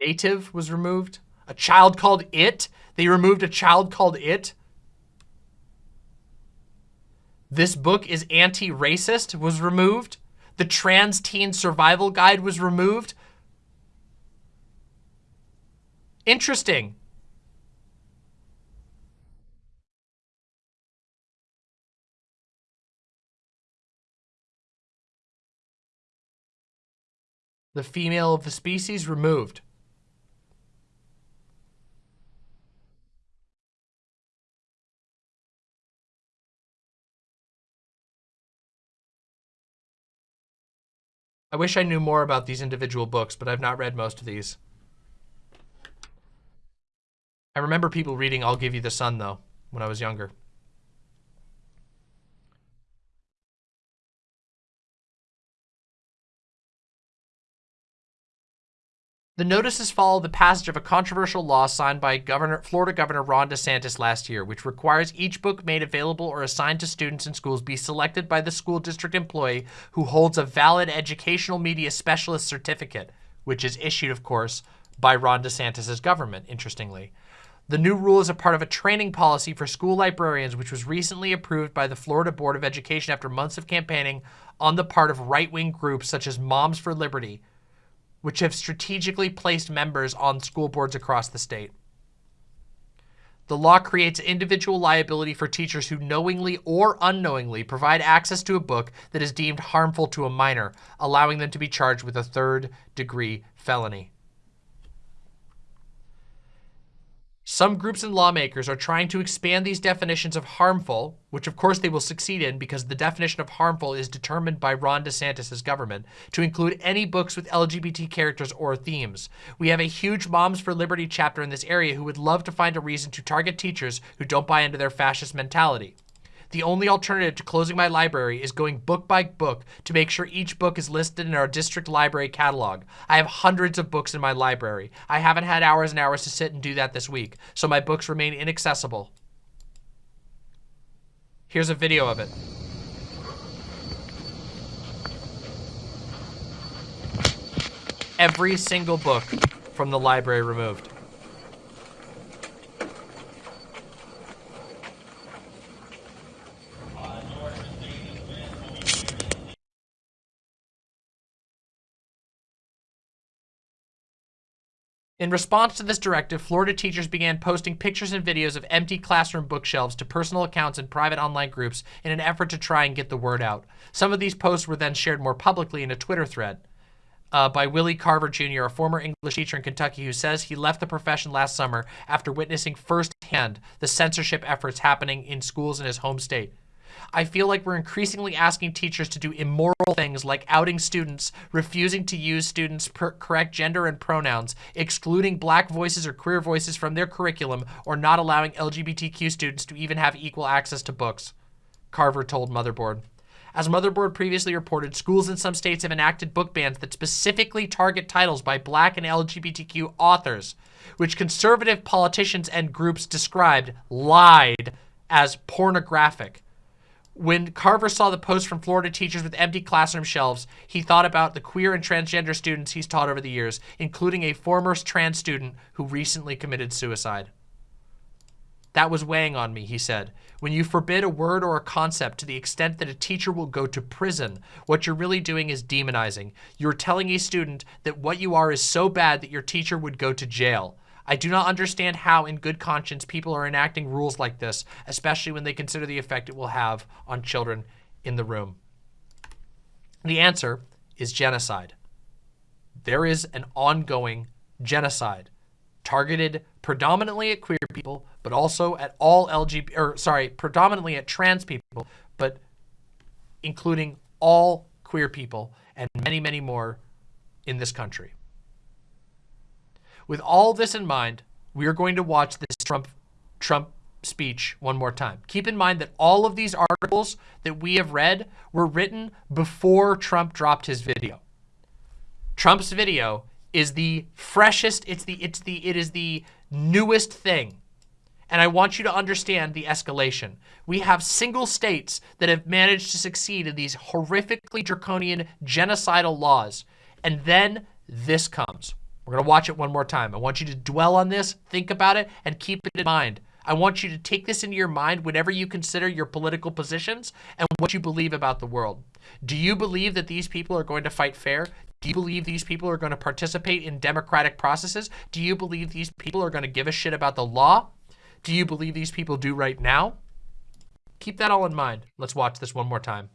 Native was removed. A child called It. They removed a child called It. This book is anti-racist was removed. The Trans Teen Survival Guide was removed. Interesting. The female of the species removed. I wish I knew more about these individual books, but I've not read most of these. I remember people reading I'll Give You the Sun, though, when I was younger. The notices follow the passage of a controversial law signed by Governor, Florida Governor Ron DeSantis last year, which requires each book made available or assigned to students in schools be selected by the school district employee who holds a valid educational media specialist certificate, which is issued, of course, by Ron DeSantis' government, interestingly. The new rule is a part of a training policy for school librarians, which was recently approved by the Florida Board of Education after months of campaigning on the part of right-wing groups such as Moms for Liberty, which have strategically placed members on school boards across the state. The law creates individual liability for teachers who knowingly or unknowingly provide access to a book that is deemed harmful to a minor, allowing them to be charged with a third degree felony. Some groups and lawmakers are trying to expand these definitions of harmful, which of course they will succeed in because the definition of harmful is determined by Ron DeSantis' government, to include any books with LGBT characters or themes. We have a huge Moms for Liberty chapter in this area who would love to find a reason to target teachers who don't buy into their fascist mentality. The only alternative to closing my library is going book by book to make sure each book is listed in our district library catalog. I have hundreds of books in my library. I haven't had hours and hours to sit and do that this week, so my books remain inaccessible. Here's a video of it. Every single book from the library removed. In response to this directive, Florida teachers began posting pictures and videos of empty classroom bookshelves to personal accounts and private online groups in an effort to try and get the word out. Some of these posts were then shared more publicly in a Twitter thread. Uh, by Willie Carver Jr., a former English teacher in Kentucky who says he left the profession last summer after witnessing firsthand the censorship efforts happening in schools in his home state. I feel like we're increasingly asking teachers to do immoral things like outing students, refusing to use students' correct gender and pronouns, excluding black voices or queer voices from their curriculum, or not allowing LGBTQ students to even have equal access to books, Carver told Motherboard. As Motherboard previously reported, schools in some states have enacted book bans that specifically target titles by black and LGBTQ authors, which conservative politicians and groups described, lied, as pornographic. When Carver saw the post from Florida teachers with empty classroom shelves, he thought about the queer and transgender students he's taught over the years, including a former trans student who recently committed suicide. That was weighing on me, he said. When you forbid a word or a concept to the extent that a teacher will go to prison, what you're really doing is demonizing. You're telling a student that what you are is so bad that your teacher would go to jail. I do not understand how, in good conscience, people are enacting rules like this, especially when they consider the effect it will have on children in the room. The answer is genocide. There is an ongoing genocide targeted predominantly at queer people, but also at all LGBT, or sorry, predominantly at trans people, but including all queer people and many, many more in this country. With all this in mind, we are going to watch this Trump Trump speech one more time. Keep in mind that all of these articles that we have read were written before Trump dropped his video. Trump's video is the freshest, it's the it's the it is the newest thing. And I want you to understand the escalation. We have single states that have managed to succeed in these horrifically draconian genocidal laws. And then this comes. We're going to watch it one more time. I want you to dwell on this, think about it, and keep it in mind. I want you to take this into your mind whenever you consider your political positions and what you believe about the world. Do you believe that these people are going to fight fair? Do you believe these people are going to participate in democratic processes? Do you believe these people are going to give a shit about the law? Do you believe these people do right now? Keep that all in mind. Let's watch this one more time.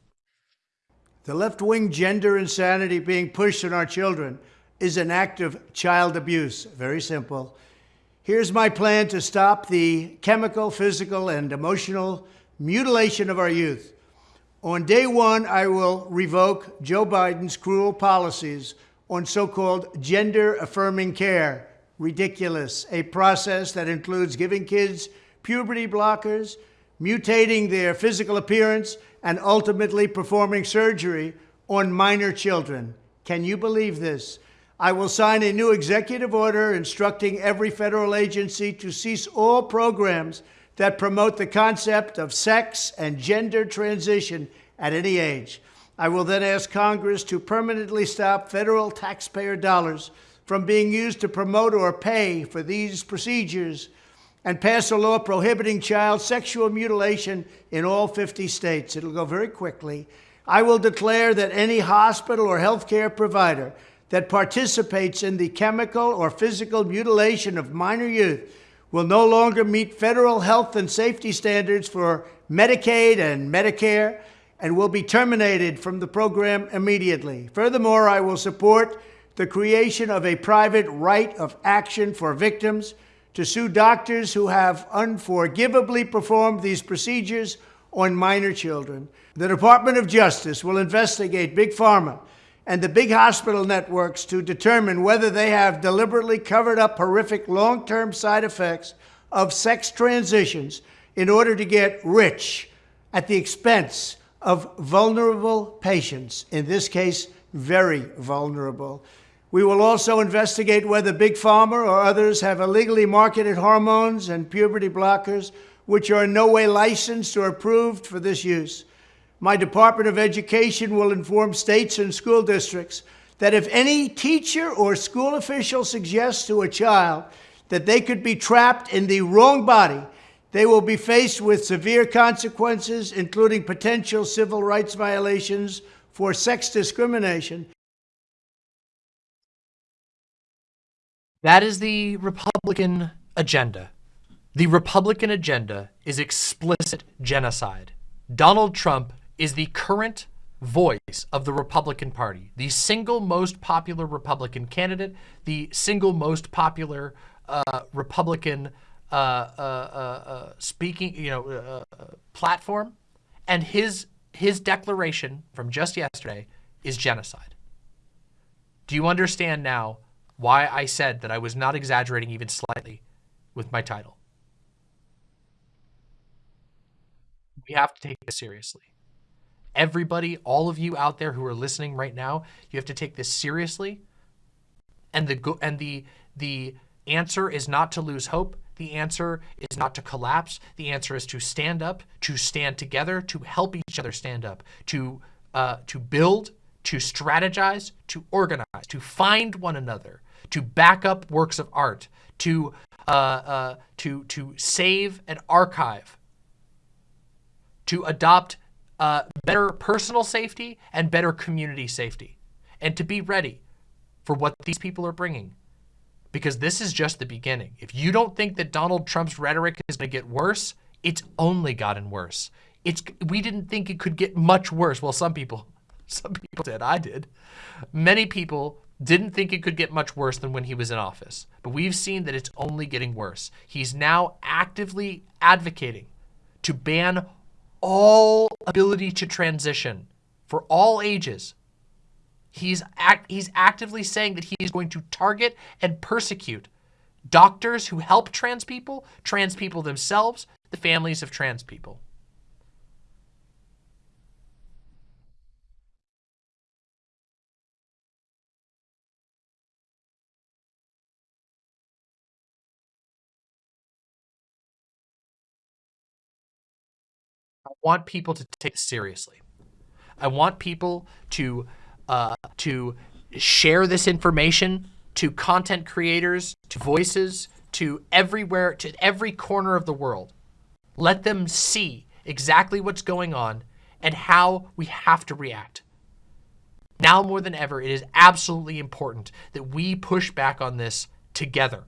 The left-wing gender insanity being pushed on our children is an act of child abuse. Very simple. Here's my plan to stop the chemical, physical, and emotional mutilation of our youth. On day one, I will revoke Joe Biden's cruel policies on so-called gender-affirming care. Ridiculous. A process that includes giving kids puberty blockers, mutating their physical appearance, and ultimately performing surgery on minor children. Can you believe this? I will sign a new executive order instructing every federal agency to cease all programs that promote the concept of sex and gender transition at any age. I will then ask Congress to permanently stop federal taxpayer dollars from being used to promote or pay for these procedures and pass a law prohibiting child sexual mutilation in all 50 states. It'll go very quickly. I will declare that any hospital or healthcare provider that participates in the chemical or physical mutilation of minor youth will no longer meet federal health and safety standards for Medicaid and Medicare and will be terminated from the program immediately. Furthermore, I will support the creation of a private right of action for victims to sue doctors who have unforgivably performed these procedures on minor children. The Department of Justice will investigate Big Pharma and the big hospital networks to determine whether they have deliberately covered up horrific long term side effects of sex transitions in order to get rich at the expense of vulnerable patients, in this case, very vulnerable. We will also investigate whether Big Pharma or others have illegally marketed hormones and puberty blockers which are in no way licensed or approved for this use. My Department of Education will inform states and school districts that if any teacher or school official suggests to a child that they could be trapped in the wrong body, they will be faced with severe consequences, including potential civil rights violations for sex discrimination. That is the Republican agenda. The Republican agenda is explicit genocide. Donald Trump is the current voice of the Republican Party, the single most popular Republican candidate, the single most popular uh, Republican uh, uh, uh, uh speaking, you know, uh, platform, and his his declaration from just yesterday is genocide. Do you understand now why I said that I was not exaggerating even slightly with my title? We have to take this seriously everybody, all of you out there who are listening right now, you have to take this seriously. And the and the the answer is not to lose hope. The answer is not to collapse. The answer is to stand up, to stand together, to help each other stand up, to uh, to build, to strategize, to organize, to find one another, to back up works of art, to uh, uh, to to save and archive, to adopt uh, better personal safety and better community safety, and to be ready for what these people are bringing. Because this is just the beginning. If you don't think that Donald Trump's rhetoric is going to get worse, it's only gotten worse. It's we didn't think it could get much worse. Well, some people, some people did. I did. Many people didn't think it could get much worse than when he was in office. But we've seen that it's only getting worse. He's now actively advocating to ban all ability to transition for all ages. He's, act, he's actively saying that he is going to target and persecute doctors who help trans people, trans people themselves, the families of trans people. Want people to take this seriously. I want people to uh, to share this information to content creators, to voices, to everywhere, to every corner of the world. Let them see exactly what's going on and how we have to react. Now more than ever, it is absolutely important that we push back on this together.